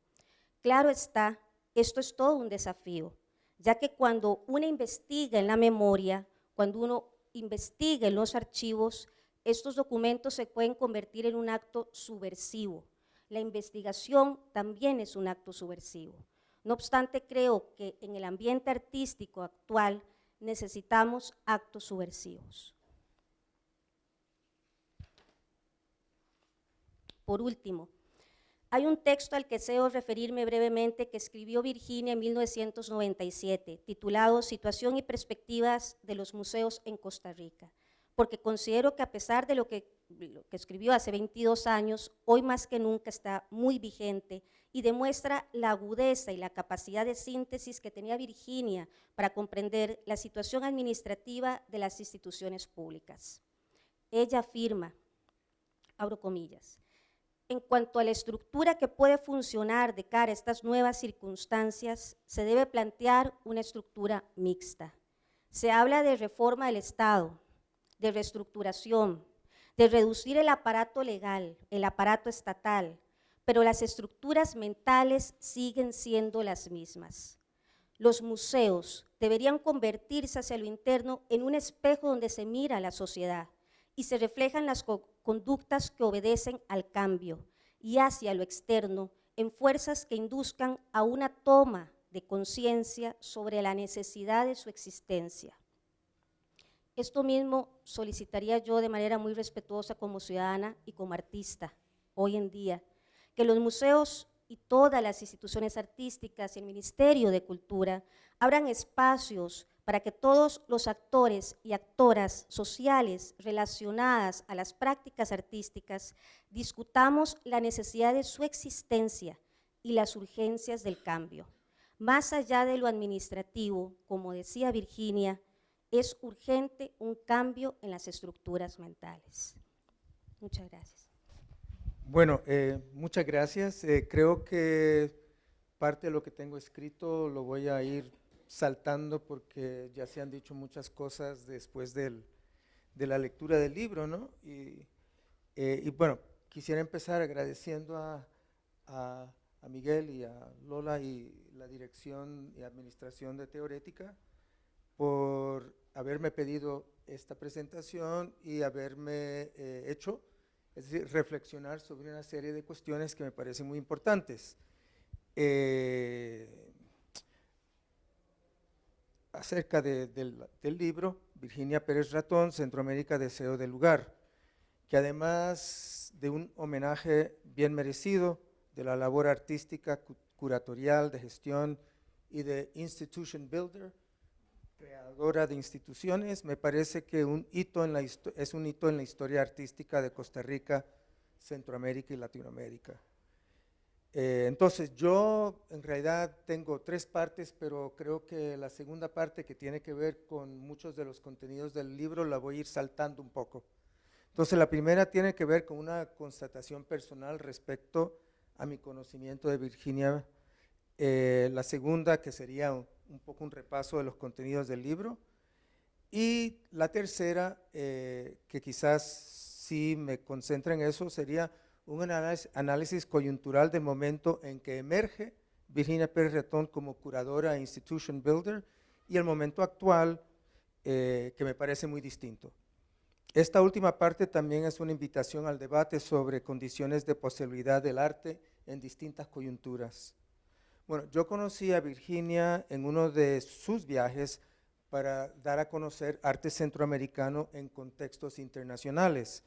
Claro está, esto es todo un desafío, ya que cuando uno investiga en la memoria, cuando uno investiguen los archivos, estos documentos se pueden convertir en un acto subversivo. La investigación también es un acto subversivo. No obstante, creo que en el ambiente artístico actual necesitamos actos subversivos. Por último, hay un texto al que deseo referirme brevemente que escribió Virginia en 1997, titulado Situación y perspectivas de los museos en Costa Rica, porque considero que a pesar de lo que, lo que escribió hace 22 años, hoy más que nunca está muy vigente y demuestra la agudeza y la capacidad de síntesis que tenía Virginia para comprender la situación administrativa de las instituciones públicas. Ella afirma, abro comillas, en cuanto a la estructura que puede funcionar de cara a estas nuevas circunstancias, se debe plantear una estructura mixta. Se habla de reforma del Estado, de reestructuración, de reducir el aparato legal, el aparato estatal, pero las estructuras mentales siguen siendo las mismas. Los museos deberían convertirse hacia lo interno en un espejo donde se mira la sociedad y se reflejan las conductas que obedecen al cambio y hacia lo externo en fuerzas que induzcan a una toma de conciencia sobre la necesidad de su existencia. Esto mismo solicitaría yo de manera muy respetuosa como ciudadana y como artista hoy en día, que los museos y todas las instituciones artísticas y el Ministerio de Cultura abran espacios para que todos los actores y actoras sociales relacionadas a las prácticas artísticas discutamos la necesidad de su existencia y las urgencias del cambio. Más allá de lo administrativo, como decía Virginia, es urgente un cambio en las estructuras mentales. Muchas gracias. Bueno, eh, muchas gracias. Eh, creo que parte de lo que tengo escrito lo voy a ir saltando porque ya se han dicho muchas cosas después del, de la lectura del libro, ¿no? Y, eh, y bueno, quisiera empezar agradeciendo a, a, Miguel y a Lola y la dirección y administración de Teorética por haberme pedido esta presentación y haberme eh, hecho, es decir, reflexionar sobre una serie de cuestiones que me parecen muy importantes. Eh, acerca del, libro, Virginia Pérez Ratón, Centroamérica, Deseo del Lugar, que además de un homenaje bien merecido de la labor artística, curatorial, de gestión y de institution builder, creadora de instituciones, me parece que un hito en la es un hito en la historia artística de Costa Rica, Centroamérica y Latinoamérica. Eh, entonces, yo en realidad tengo tres partes, pero creo que la segunda parte que tiene que ver con muchos de los contenidos del libro la voy a ir saltando un poco. Entonces, la primera tiene que ver con una constatación personal respecto a mi conocimiento de Virginia. Eh, la segunda, que sería un, poco un repaso de los contenidos del libro. Y la tercera, eh, que quizás sí me concentra en eso, sería un análisis coyuntural del momento en que emerge Virginia Pérez Retón como curadora e institution builder y el momento actual eh, que me parece muy distinto. Esta última parte también es una invitación al debate sobre condiciones de posibilidad del arte en distintas coyunturas. Bueno, yo conocí a Virginia en uno de sus viajes para dar a conocer arte centroamericano en contextos internacionales.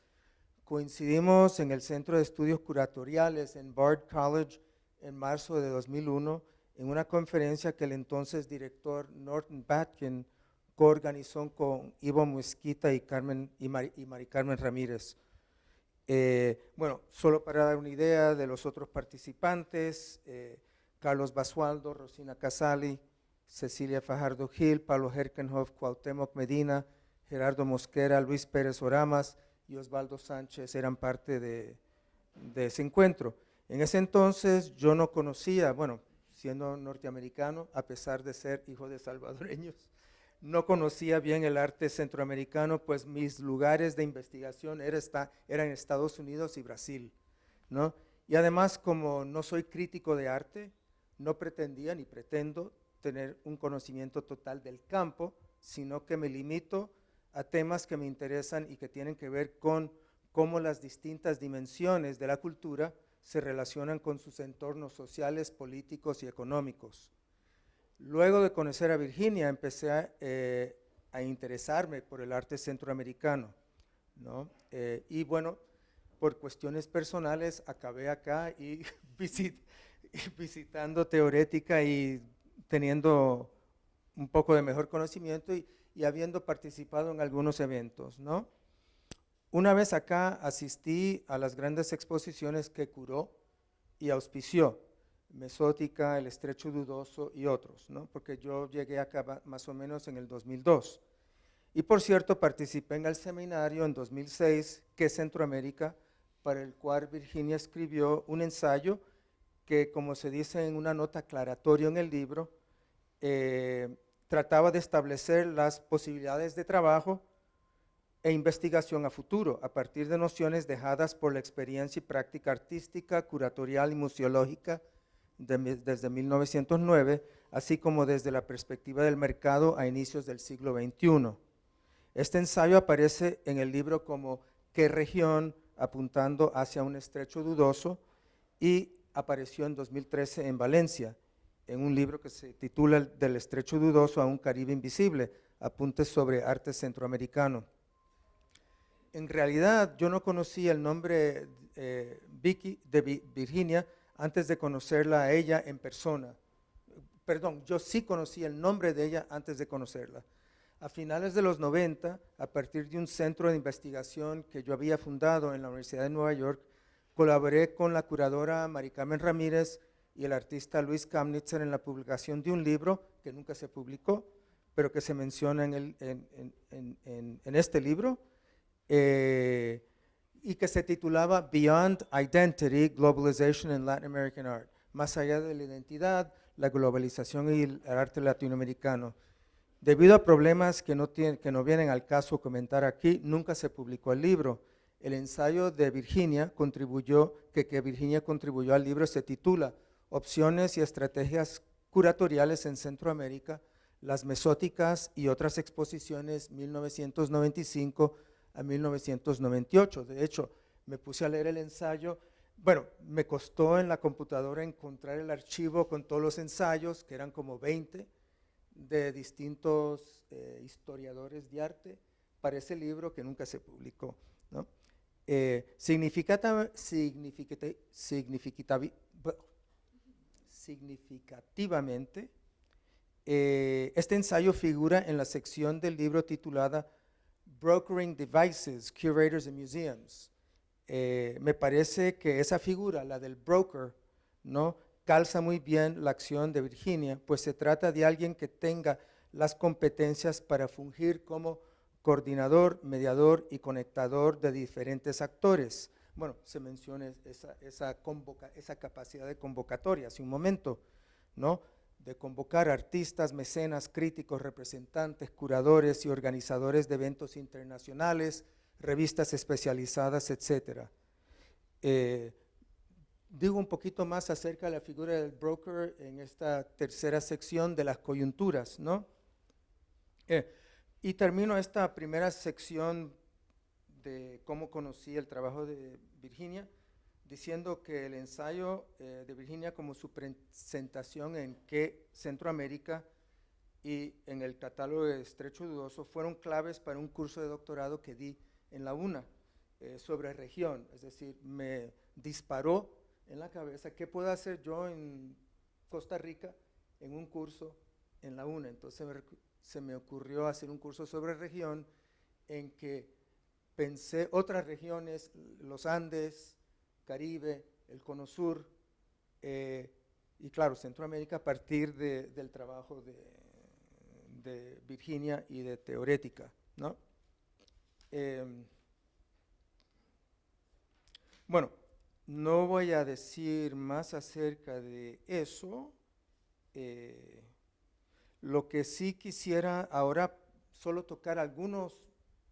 Coincidimos en el Centro de Estudios Curatoriales en Bard College en marzo de 2001 en una conferencia que el entonces director Norton Batkin coorganizó con Ivo Mosquita y, Carmen, y, Mari, Carmen Ramírez. Eh, bueno, solo para dar una idea de los otros participantes, eh, Carlos Basualdo, Rosina Casali, Cecilia Fajardo Gil, Pablo Herkenhoff, Cuauhtémoc Medina, Gerardo Mosquera, Luis Pérez Oramas, y Osvaldo Sánchez eran parte de, ese encuentro. En ese entonces yo no conocía, bueno, siendo norteamericano, a pesar de ser hijo de salvadoreños, no conocía bien el arte centroamericano, pues mis lugares de investigación era eran Estados Unidos y Brasil. ¿no? Y además, como no soy crítico de arte, no pretendía ni pretendo tener un conocimiento total del campo, sino que me limito a temas que me interesan y que tienen que ver con cómo las distintas dimensiones de la cultura se relacionan con sus entornos sociales, políticos y económicos. Luego de conocer a Virginia, empecé a, eh, interesarme por el arte centroamericano. Eh, y bueno, por cuestiones personales acabé acá y (laughs) (laughs) visitando teorética y teniendo un poco de mejor conocimiento y, y habiendo participado en algunos eventos. ¿no? Una vez acá asistí a las grandes exposiciones que curó y auspició, Mesótica, El Estrecho Dudoso y otros, ¿no? porque yo llegué acá más o menos en el 2002. Y por cierto, participé en el seminario en 2006, que Centroamérica, para el cual Virginia escribió un ensayo que, como se dice en una nota aclaratoria en el libro, eh, trataba de establecer las posibilidades de trabajo e investigación a futuro, a partir de nociones dejadas por la experiencia y práctica artística, curatorial y museológica desde 1909, así como desde la perspectiva del mercado a inicios del siglo XXI. Este ensayo aparece en el libro como ¿Qué región? apuntando hacia un estrecho dudoso y apareció en 2013 en Valencia en un libro que se titula Del estrecho dudoso a un Caribe invisible, apuntes sobre arte centroamericano. En realidad yo no conocía el nombre eh, Vicky de Virginia antes de conocerla a ella en persona. Perdón, yo sí conocí el nombre de ella antes de conocerla. A finales de los 90, a partir de un centro de investigación que yo había fundado en la Universidad de Nueva York, colaboré con la curadora Maricarmen Ramírez y el artista Luis Kamnitzer en la publicación de un libro que nunca se publicó, pero que se menciona en, el, en, en, este libro, eh, y que se titulaba Beyond Identity, Globalization in Latin American Art, más allá de la identidad, la globalización y el arte latinoamericano. Debido a problemas que no, que no vienen al caso comentar aquí, nunca se publicó el libro. El ensayo de Virginia contribuyó, que Virginia contribuyó al libro se titula opciones y estrategias curatoriales en Centroamérica, Las Mesóticas y otras exposiciones 1995 a 1998. De hecho, me puse a leer el ensayo. Bueno, me costó en la computadora encontrar el archivo con todos los ensayos, que eran como 20, de distintos eh, historiadores de arte, para ese libro que nunca se publicó. ¿no? Eh, significativamente, eh, este ensayo figura en la sección del libro titulada Brokering Devices, Curators and Museums. Eh, me parece que esa figura, la del broker, ¿no? calza muy bien la acción de Virginia, pues se trata de alguien que tenga las competencias para fungir como coordinador, mediador y conectador de diferentes actores. Bueno, se menciona esa, capacidad de convocatoria hace un momento, ¿no? de convocar artistas, mecenas, críticos, representantes, curadores y organizadores de eventos internacionales, revistas especializadas, etc. Eh, digo un poquito más acerca de la figura del broker en esta tercera sección de las coyunturas, ¿no? Eh, y termino esta primera sección de cómo conocí el trabajo de Virginia, diciendo que el ensayo eh, de Virginia como su presentación en que Centroamérica y en el catálogo de Estrecho Dudoso fueron claves para un curso de doctorado que di en la UNA eh, sobre región, es decir, me disparó en la cabeza qué puedo hacer yo en Costa Rica en un curso en la UNA. Entonces se me ocurrió hacer un curso sobre región en que pensé otras regiones, los Andes, Caribe, el Cono Sur eh, y claro, Centroamérica a partir del trabajo de, Virginia y de Teorética. ¿no? Em, bueno, no voy a decir más acerca de eso. Eh, lo que sí quisiera ahora solo tocar algunos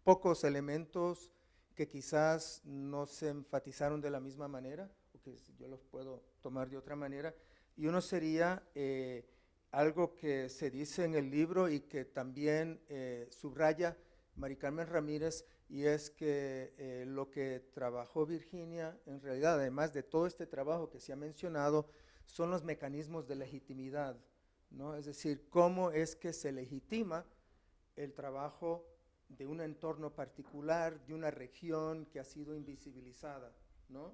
pocos elementos que quizás no se enfatizaron de la misma manera, o que yo los puedo tomar de otra manera, y uno sería eh, algo que se dice en el libro y que también eh, subraya Mari Carmen Ramírez, y es que eh, lo que trabajó Virginia, en realidad, además de todo este trabajo que se ha mencionado, son los mecanismos de legitimidad, ¿no? es decir, cómo es que se legitima el trabajo de un entorno particular, de una región que ha sido invisibilizada, ¿no?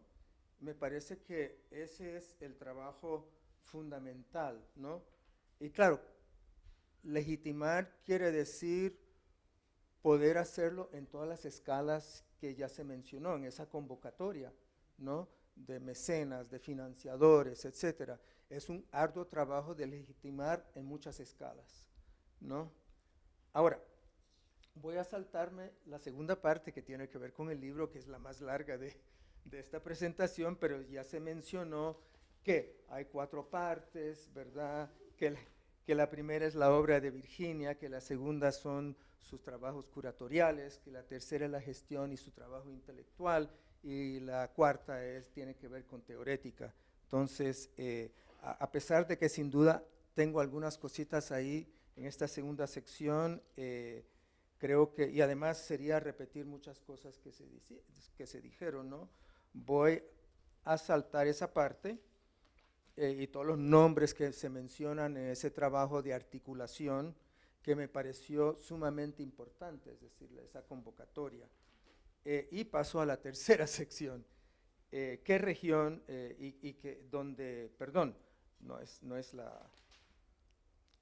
Me parece que ese es el trabajo fundamental, ¿no? Y claro, legitimar quiere decir poder hacerlo en todas las escalas que ya se mencionó en esa convocatoria, ¿no? De mecenas, de financiadores, etcétera. Es un arduo trabajo de legitimar en muchas escalas, ¿no? Ahora, voy a saltarme la segunda parte que tiene que ver con el libro, que es la más larga de, esta presentación, pero ya se mencionó que hay cuatro partes, ¿verdad? Que, que la primera es la obra de Virginia, que la segunda son sus trabajos curatoriales, que la tercera es la gestión y su trabajo intelectual, y la cuarta es, tiene que ver con teorética. Entonces, eh, a, pesar de que sin duda tengo algunas cositas ahí en esta segunda sección, eh, creo que, y además sería repetir muchas cosas que se, que se dijeron, ¿no? Voy a saltar esa parte eh, y todos los nombres que se mencionan en ese trabajo de articulación que me pareció sumamente importante, es decir, esa convocatoria. Eh, y paso a la tercera (laughs) sección. Eh, ¿Qué región y, y que, donde, perdón, no es, no es la,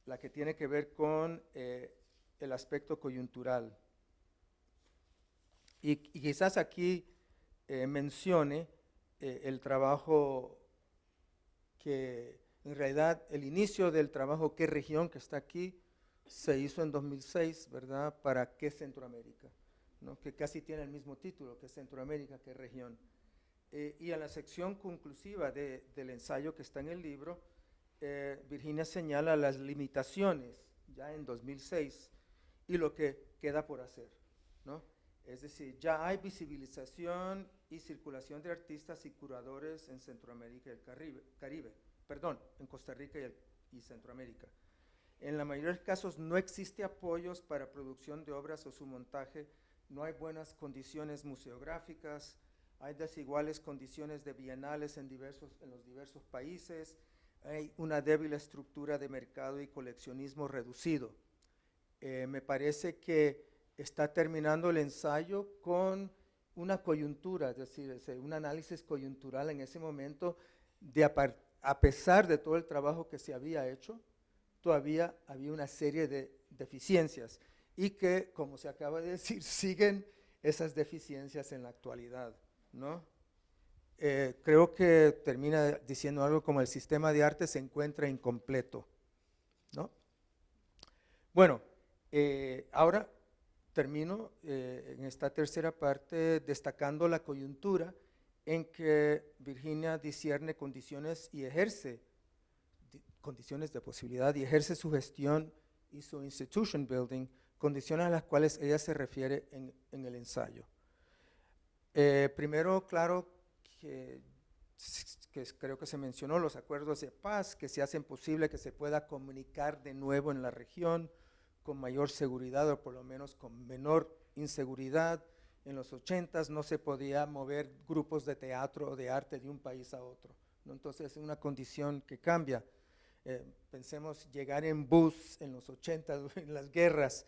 la que tiene que ver con el aspecto coyuntural. Y, quizás aquí eh, mencione eh, el trabajo que en realidad el inicio del trabajo qué región que está aquí se hizo en 2006, ¿verdad? ¿Para qué Centroamérica? ¿no? Que casi tiene el mismo título, que Centroamérica, qué región. Eh, y en la sección conclusiva del ensayo que está en el libro, Virginia señala las limitaciones, ya en 2006, y lo que queda por hacer. ¿no? Es decir, ya hay visibilización y circulación de artistas y curadores en Centroamérica y el Caribe, Caribe perdón, en Costa Rica y, Centroamérica. En la mayoría de los casos no existe apoyos para producción de obras o su montaje, no hay buenas condiciones museográficas, hay desiguales condiciones de bienales en, diversos, en los diversos países, hay una débil estructura de mercado y coleccionismo reducido. Eh, me parece que está terminando el ensayo con una coyuntura, es decir, un análisis coyuntural en ese momento, de a, pesar de todo el trabajo que se había hecho, todavía había una serie de deficiencias y que, como se acaba de decir, (laughs) siguen esas deficiencias en la actualidad. ¿no? Eh, creo que termina diciendo algo como el sistema de arte se encuentra incompleto. ¿no? Bueno, eh, ahora termino eh, en esta tercera parte destacando la coyuntura en que Virginia discierne condiciones y ejerce condiciones de posibilidad y ejerce su gestión y su institution building, condiciones a las cuales ella se refiere en, el ensayo. Eh, primero, claro, que, que, creo que se mencionó los acuerdos de paz que se hacen posible que se pueda comunicar de nuevo en la región, con mayor seguridad o por lo menos con menor inseguridad. En los 80 no se podía mover grupos de teatro o de arte de un país a otro. ¿no? Entonces es una condición que cambia. Eh, pensemos llegar en bus en los 80, (laughs) en las guerras,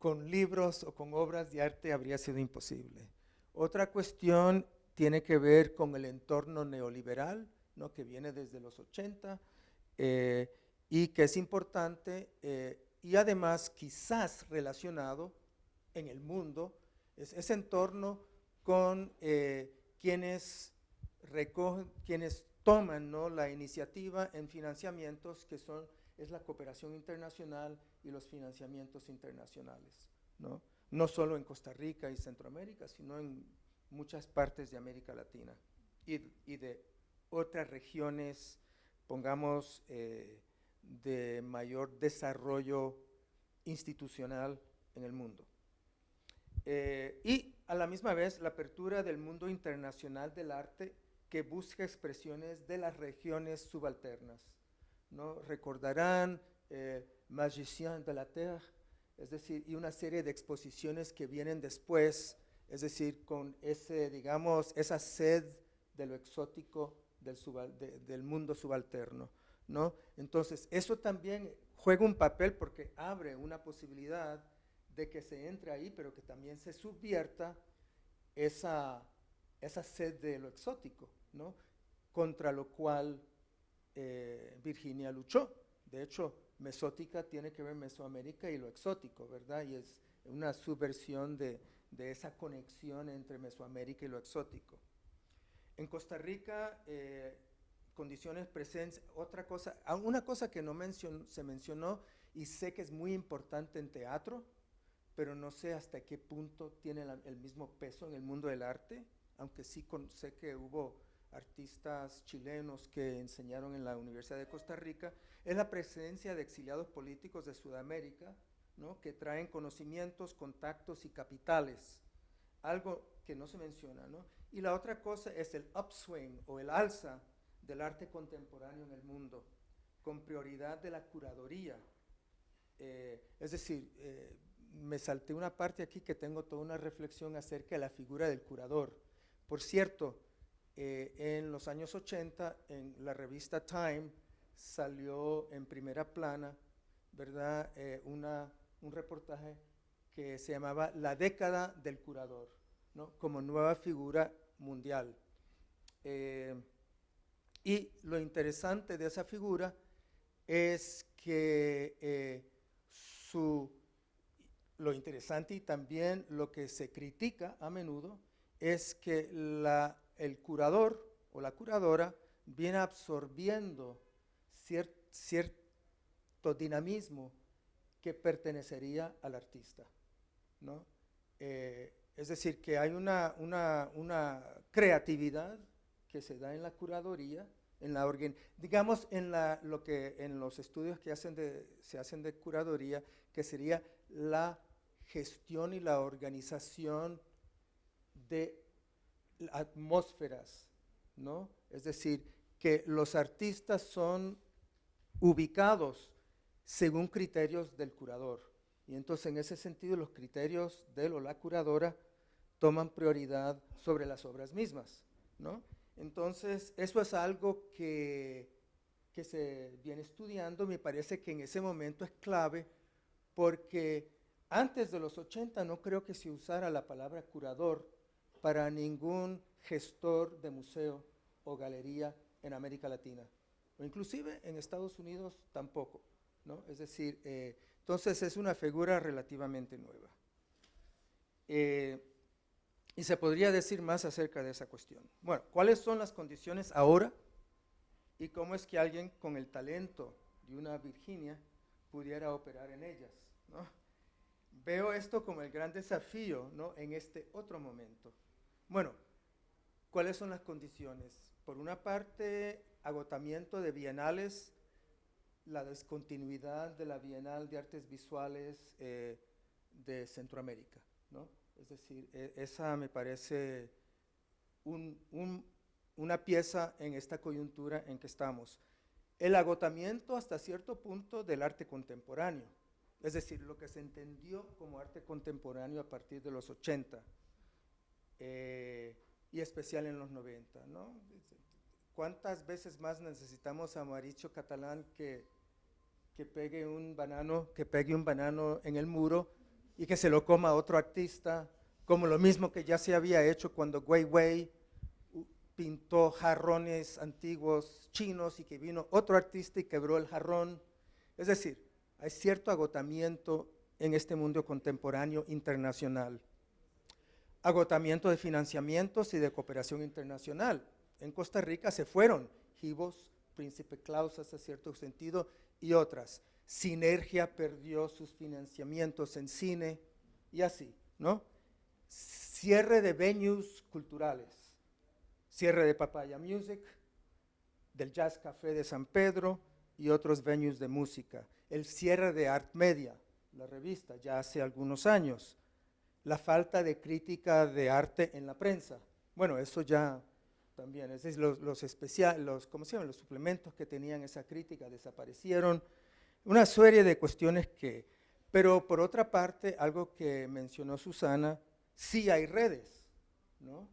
con libros o con obras de arte habría sido imposible. Otra cuestión tiene que ver con el entorno neoliberal, ¿no? que viene desde los 80 eh, y que es importante eh, y además quizás relacionado en el mundo, es ese entorno con eh, quienes recogen, quienes toman ¿no? la iniciativa en financiamientos que son, es la cooperación internacional y los financiamientos internacionales, ¿no? no solo en Costa Rica y Centroamérica, sino en muchas partes de América Latina y, de otras regiones, pongamos, eh, de mayor desarrollo institucional en el mundo. Eh, y a la misma vez la apertura del mundo internacional del arte que busca expresiones de las regiones subalternas. ¿no? Recordarán eh, Magicien de la Terre, es decir, y una serie de exposiciones que vienen después, es decir, con ese, digamos, esa sed de lo exótico del, del mundo subalterno. ¿No? Entonces, eso también juega un papel porque abre una posibilidad de que se entre ahí, pero que también se subvierta esa, esa sed de lo exótico, ¿no? contra lo cual eh, Virginia luchó. De hecho, mesótica tiene que ver Mesoamérica y lo exótico, ¿verdad? Y es una subversión de, de esa conexión entre Mesoamérica y lo exótico. En Costa Rica, eh, condiciones presencia, otra cosa, ah, una cosa que no se mencionó y sé que es muy importante en teatro, pero no sé hasta qué punto tiene el mismo peso en el mundo del arte, aunque sí sé que hubo artistas chilenos que enseñaron en la Universidad de Costa Rica, es la presencia de exiliados políticos de Sudamérica, ¿no? que traen conocimientos, contactos y capitales, algo que no se menciona. ¿no? Y la otra cosa es el upswing o el alza del arte contemporáneo en el mundo, con prioridad de la curaduría. Eh, es decir, eh, me salté una parte aquí que tengo toda una reflexión acerca de la figura del curador. Por cierto, eh, en los años 80, en la revista Time, salió en primera plana, ¿verdad?, una, un reportaje que se llamaba La década del curador, ¿no? como nueva figura mundial. Y lo interesante de esa figura es que eh, su, lo interesante y también lo que se critica a menudo es que el curador o la curadora viene absorbiendo cierto dinamismo que pertenecería al artista. ¿no? Eh, es decir, que hay una, una creatividad que se da en la curaduría en la digamos en la, lo que en los estudios que hacen se hacen de curaduría, que sería la gestión y la organización de atmósferas, ¿no? Es decir, que los artistas son ubicados según criterios del curador. Y entonces en ese sentido los criterios de o la curadora toman prioridad sobre las obras mismas. ¿no? Entonces eso es algo que, que se viene estudiando, me parece que en ese momento es clave porque antes de los 80 no creo que se usara la palabra curador para ningún gestor de museo o galería en América Latina, o inclusive en Estados Unidos tampoco. ¿no? Es decir, eh, entonces es una figura relativamente nueva. Eh, y se podría decir más acerca de esa cuestión. Bueno, ¿cuáles son las condiciones ahora? ¿Y cómo es que alguien con el talento de una Virginia pudiera operar en ellas? ¿no? Veo esto como el gran desafío ¿no? en este otro momento. Bueno, ¿cuáles son las condiciones? Por una parte, agotamiento de bienales la descontinuidad de la Bienal de Artes Visuales eh, de Centroamérica. ¿no? Es decir, e, esa me parece una pieza en esta coyuntura en que estamos. El agotamiento hasta cierto punto del arte contemporáneo, es decir, lo que se entendió como arte contemporáneo a partir de los 80 eh, y especial en los 90. ¿no? ¿Cuántas veces más necesitamos a Maricho Catalán que pegue un banano, que pegue un banano en el muro y que se lo coma otro artista, como lo mismo que ya se había hecho cuando Wei Wei pintó jarrones antiguos chinos y que vino otro artista y quebró el jarrón. Es decir, hay cierto agotamiento en este mundo contemporáneo internacional. Agotamiento de financiamientos y de cooperación internacional. En Costa Rica se fueron Gibos, Príncipe Claus hasta cierto sentido, y otras. Sinergia perdió sus financiamientos en cine y así, ¿no? Cierre de venues culturales, cierre de Papaya Music, del Jazz Café de San Pedro y otros venues de música. El cierre de Art Media, la revista, ya hace algunos años. La falta de crítica de arte en la prensa. Bueno, eso ya también. Es decir, los, los, los, ¿cómo se llaman? los suplementos que tenían esa crítica desaparecieron. Una serie de cuestiones que, pero por otra parte, algo que mencionó Susana, sí hay redes, ¿no?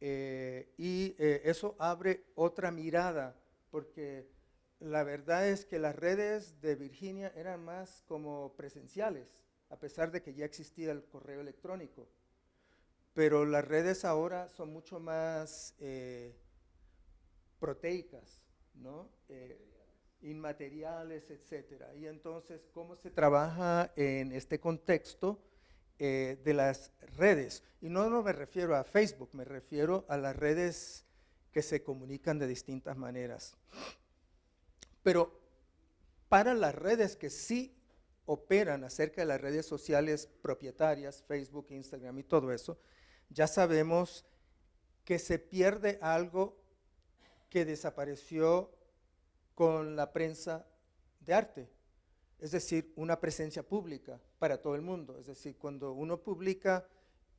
Eh, y eh, eso abre otra mirada, porque la verdad es que las redes de Virginia eran más como presenciales, a pesar de que ya existía el correo electrónico pero las redes ahora son mucho más eh, proteicas, ¿no? Eh, inmateriales, etcétera. Y entonces, ¿cómo se trabaja en este contexto eh, de las redes? Y no, no me refiero a Facebook, me refiero a las redes que se comunican de distintas maneras. Pero para las redes que sí operan acerca de las redes sociales propietarias, Facebook, Instagram y todo eso, ya sabemos que se pierde algo que desapareció con la prensa de arte, es decir, una presencia pública para todo el mundo. Es decir, cuando uno publica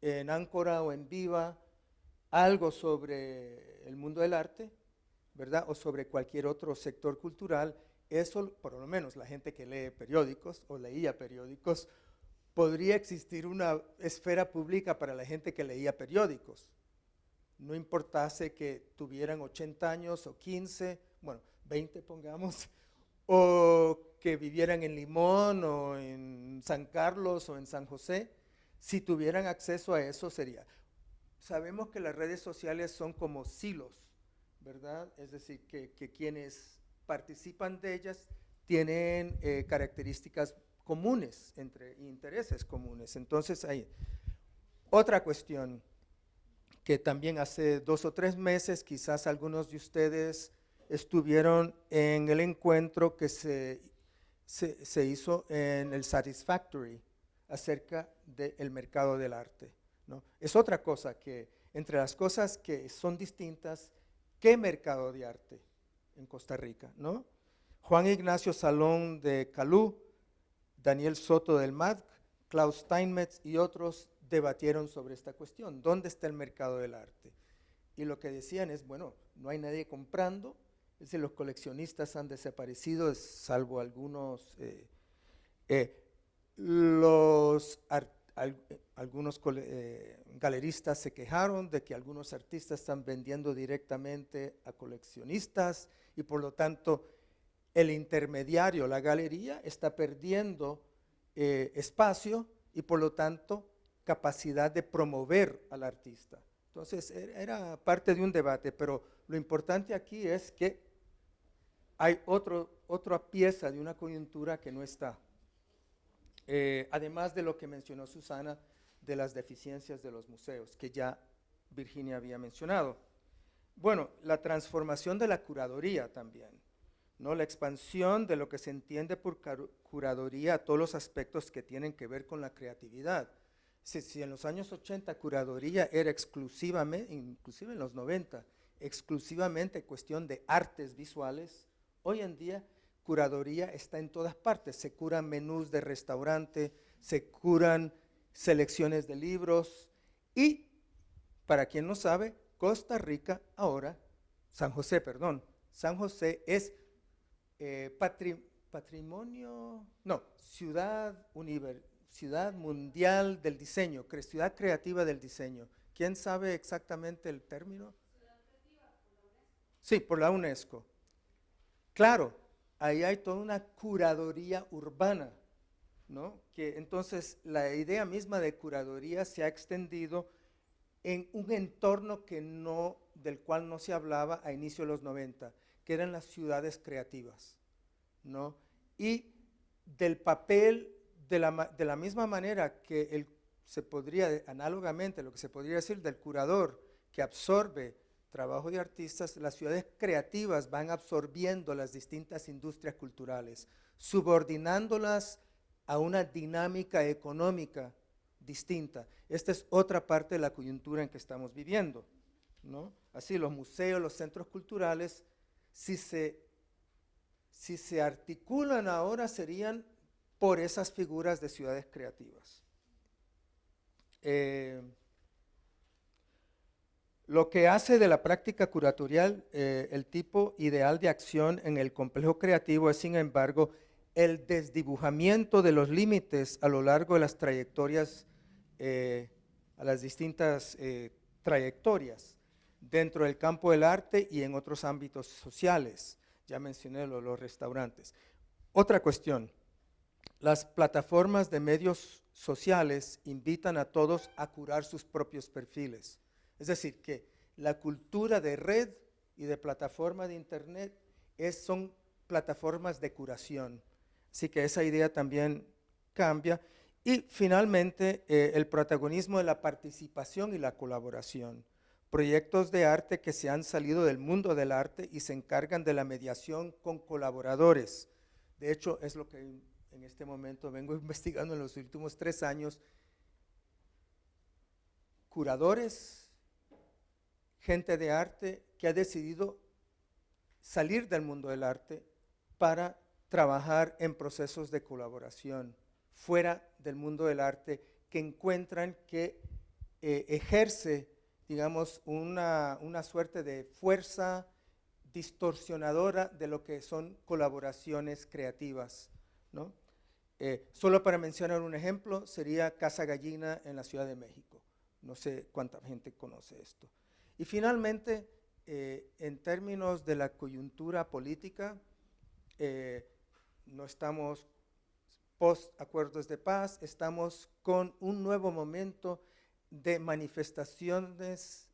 en Áncora o en Viva algo sobre el mundo del arte, ¿verdad? O sobre cualquier otro sector cultural, eso, por lo menos la gente que lee periódicos o leía periódicos, podría existir una esfera pública para la gente que leía periódicos. No importase que tuvieran 80 años o 15, bueno, 20 pongamos, o que vivieran en Limón o en San Carlos o en San José, si tuvieran acceso a eso sería. Sabemos que las redes sociales son como silos, ¿verdad? Es decir, que, quienes participan de ellas tienen eh, características comunes, entre intereses comunes. Entonces hay otra cuestión que también hace dos o tres meses quizás algunos de ustedes estuvieron en el encuentro que se, se, hizo en el Satisfactory acerca del mercado del arte. ¿no? Es otra cosa que, entre las cosas que son distintas, ¿qué mercado de arte en Costa Rica? ¿no? Juan Ignacio Salón de Calú Daniel Soto del MAD, Klaus Steinmetz y otros debatieron sobre esta cuestión. ¿Dónde está el mercado del arte? Y lo que decían es, bueno, no hay nadie comprando, es decir, los coleccionistas han desaparecido, salvo algunos, eh, eh, los algunos eh, galeristas se quejaron de que algunos artistas están vendiendo directamente a coleccionistas y por lo tanto el intermediario, la galería, está perdiendo espacio y por lo tanto capacidad de promover al artista. Entonces e-, era parte de un debate, pero lo importante aquí es que hay otro, otra pieza de una coyuntura que no está. Eh, además de lo que mencionó Susana de las deficiencias de los museos, que ya Virginia había mencionado. Bueno, la transformación de la curaduría también, ¿no? la expansión de lo que se entiende por curaduría a todos los aspectos que tienen que ver con la creatividad. Si, en los años 80 curaduría era exclusivamente, inclusive en los 90, exclusivamente cuestión de artes visuales, hoy en día curaduría está en todas partes. Se curan menús de restaurante, se curan selecciones de libros y, para quien no sabe, Costa Rica ahora, San José, perdón, San José es eh, patrimonio, no, ciudad universal Ciudad Mundial del Diseño, Ciudad Creativa del Diseño. ¿Quién sabe exactamente el término? Sí, por la UNESCO. Claro, ahí hay toda una curaduría urbana, ¿no? Que entonces la idea misma de curaduría se ha extendido en un entorno que no, del cual no se hablaba a inicio de los 90, que eran las ciudades creativas, ¿no? Y del papel de la, misma manera que el, se podría, análogamente, lo que se podría decir del curador que absorbe trabajo de artistas, las ciudades creativas van absorbiendo las distintas industrias culturales, subordinándolas a una dinámica económica distinta. Esta es otra parte de la coyuntura en que estamos viviendo. ¿no? Así, los museos, los centros culturales, si se, si se articulan ahora, serían por esas figuras de ciudades creativas. Eh, lo que hace de la práctica curatorial eh, el tipo ideal de acción en el complejo creativo es, sin embargo, el desdibujamiento de los límites a lo largo de las trayectorias, eh, a las distintas trayectorias dentro del campo del arte y en otros ámbitos sociales. Ya mencioné los restaurantes. Otra cuestión, las plataformas de medios sociales invitan a todos a curar sus propios perfiles. Es decir, que la cultura de red y de plataforma de internet son plataformas de curación. Así que esa idea también cambia. Y finalmente, eh, el protagonismo de la participación y la colaboración. Proyectos de arte que se han salido del mundo del arte y se encargan de la mediación con colaboradores. De hecho, es lo que en este momento vengo (laughs) investigando en los últimos tres años, curadores, gente de arte que ha decidido salir del mundo del arte para trabajar en procesos de colaboración fuera del mundo del arte que encuentran que eh, ejerce, digamos, una, una suerte de fuerza distorsionadora de lo que son colaboraciones creativas. ¿no? Eh, solo para mencionar un ejemplo, sería Casa Gallina en la Ciudad de México. No sé cuánta gente conoce esto. Y finalmente, eh, en términos de la coyuntura política, eh, no estamos post acuerdos de paz, estamos con un nuevo momento de manifestaciones,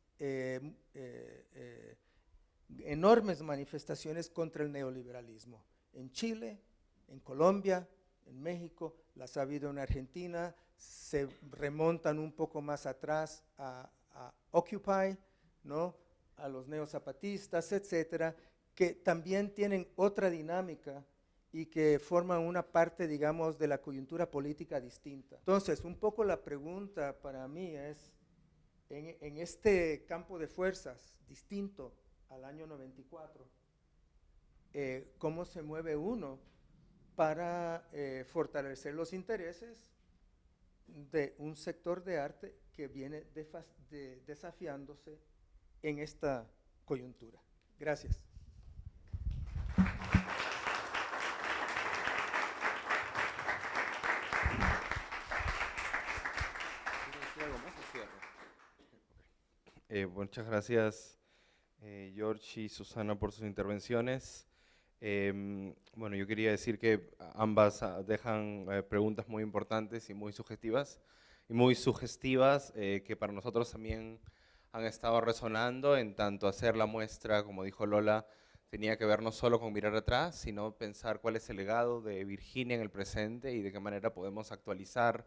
enormes manifestaciones contra el neoliberalismo. En Chile, en Colombia, en México, las ha habido en Argentina, se remontan un poco más atrás a, Occupy, ¿no? a los neozapatistas, etcétera, que también tienen otra dinámica y que forman una parte, digamos, de la coyuntura política distinta. Entonces, un poco la pregunta para mí es, en, este campo de fuerzas distinto al año 94, eh, ¿cómo se mueve uno para eh, fortalecer los intereses de un sector de arte que viene desafiándose en esta coyuntura. Gracias. Eh, muchas gracias, eh, George y Susana, por sus intervenciones. Em, bueno, yo quería decir que ambas ah, dejan eh, preguntas muy importantes y muy sugestivas, y muy sugestivas que para nosotros también han estado resonando en tanto hacer la muestra, como dijo Lola, tenía que ver no solo con mirar atrás, sino pensar cuál es el legado de Virginia en el presente y de qué manera podemos actualizar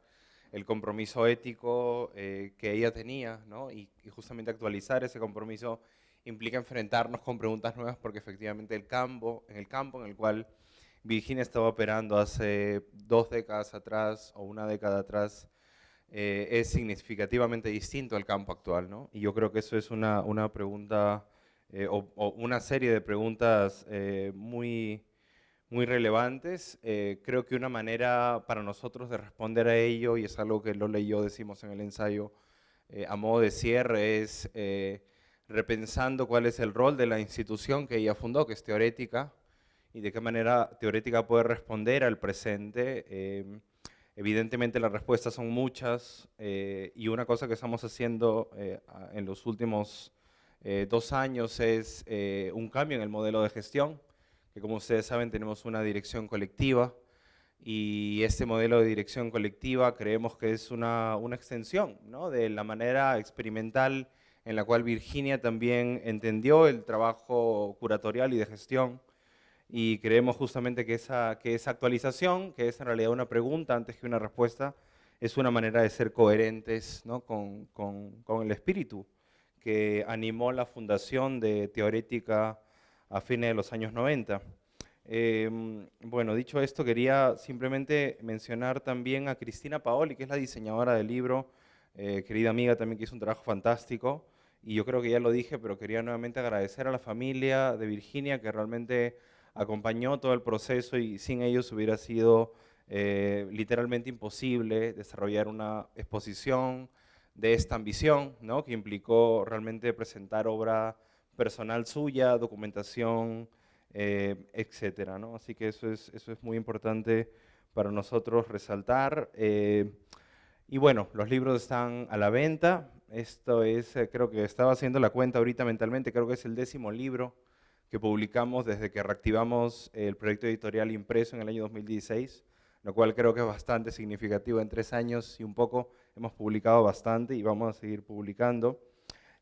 el compromiso ético eh, que ella tenía, ¿no? y, justamente actualizar ese compromiso implica enfrentarnos con preguntas nuevas porque efectivamente el campo, en el campo en el cual Virginia estaba operando hace dos décadas atrás o una década atrás eh, es significativamente distinto al campo actual. ¿no? Y yo creo que eso es una, una pregunta eh, o, una serie de preguntas muy muy relevantes. Eh, creo que una manera para nosotros de responder a ello, y es algo que Lola y yo decimos en el ensayo eh, a modo de cierre, es eh, repensando cuál es el rol de la institución que ella fundó, que es teorética, y de qué manera teorética puede responder al presente. Evidentemente las respuestas son muchas, y una cosa que estamos haciendo en los últimos dos años es un cambio en el modelo de gestión, que como ustedes saben tenemos una dirección colectiva y este modelo de dirección colectiva creemos que es una, una extensión ¿no? de la manera experimental en la cual Virginia también entendió el trabajo curatorial y de gestión y creemos justamente que esa, que esa actualización, que es en realidad una pregunta antes que una respuesta, es una manera de ser coherentes ¿no? con, con, con el espíritu que animó la fundación de Teorética a fines de los años 90. Em, bueno, dicho esto, quería simplemente mencionar también a Cristina Paoli, que es la diseñadora del libro, eh, querida amiga también que hizo un trabajo fantástico, y yo creo que ya lo dije, pero quería nuevamente agradecer a la familia de Virginia, que realmente acompañó todo el proceso y sin ellos hubiera sido eh, literalmente imposible desarrollar una exposición de esta ambición, ¿no? que implicó realmente presentar obra personal suya, documentación, eh, etcétera. ¿no? Así que eso es, eso es muy importante para nosotros resaltar. Eh, y bueno, los libros están a la venta. Esto es, eh, creo que estaba haciendo la cuenta ahorita mentalmente, creo que es el décimo libro que publicamos desde que reactivamos el proyecto editorial impreso en el año 2016, lo cual creo que es bastante significativo. En tres años y un poco hemos publicado bastante y vamos a seguir publicando.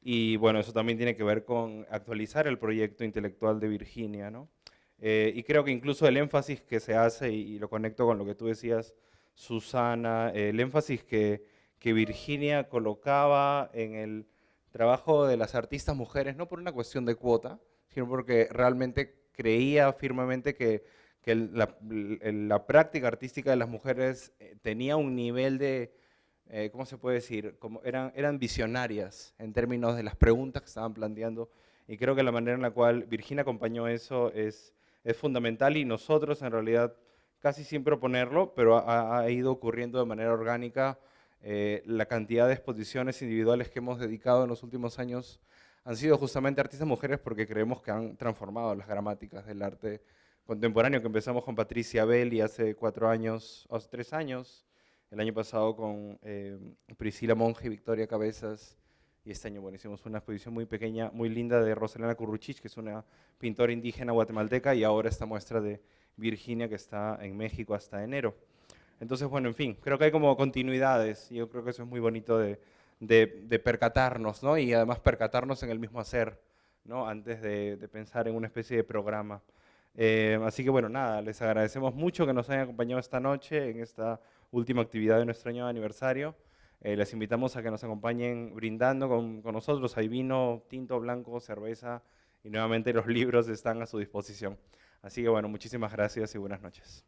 Y bueno, eso también tiene que ver con actualizar el proyecto intelectual de Virginia, ¿no? Eh, y creo que incluso el énfasis que se hace, y, lo conecto con lo que tú decías, Susana, el énfasis que, que Virginia colocaba en el trabajo de las artistas mujeres, no por una cuestión de cuota, sino porque realmente creía firmemente que, que la, la, práctica artística de las mujeres eh, tenía un nivel de, eh, ¿cómo se puede decir? Como eran, eran visionarias en términos de las preguntas que estaban planteando y creo que la manera en la cual Virginia acompañó eso es, es fundamental y nosotros en realidad casi sin proponerlo, pero ha, ido ocurriendo de manera orgánica. Eh, la cantidad de exposiciones individuales que hemos dedicado en los últimos años han sido justamente artistas mujeres porque creemos que han transformado las gramáticas del arte contemporáneo, que empezamos con Patricia Belli hace cuatro años, o tres años, el año pasado con eh, Priscila Monge y Victoria Cabezas, y este año bueno, hicimos una exposición muy pequeña, muy linda de Rosalena Curruchich, que es una pintora indígena guatemalteca, y ahora esta muestra de Virginia, que está en México hasta enero. Entonces, bueno, en fin, creo que hay como continuidades, y yo creo que eso es muy bonito de, percatarnos, ¿no? Y además percatarnos en el mismo hacer, ¿no? Antes de, de pensar en una especie de programa. Eh, así que bueno, nada, les agradecemos mucho que nos hayan acompañado esta noche en esta última actividad de nuestro año de aniversario. Eh, les invitamos a que nos acompañen brindando con, con nosotros. Hay vino, tinto, blanco, cerveza y nuevamente los libros están a su disposición. Así que bueno, muchísimas gracias y buenas noches.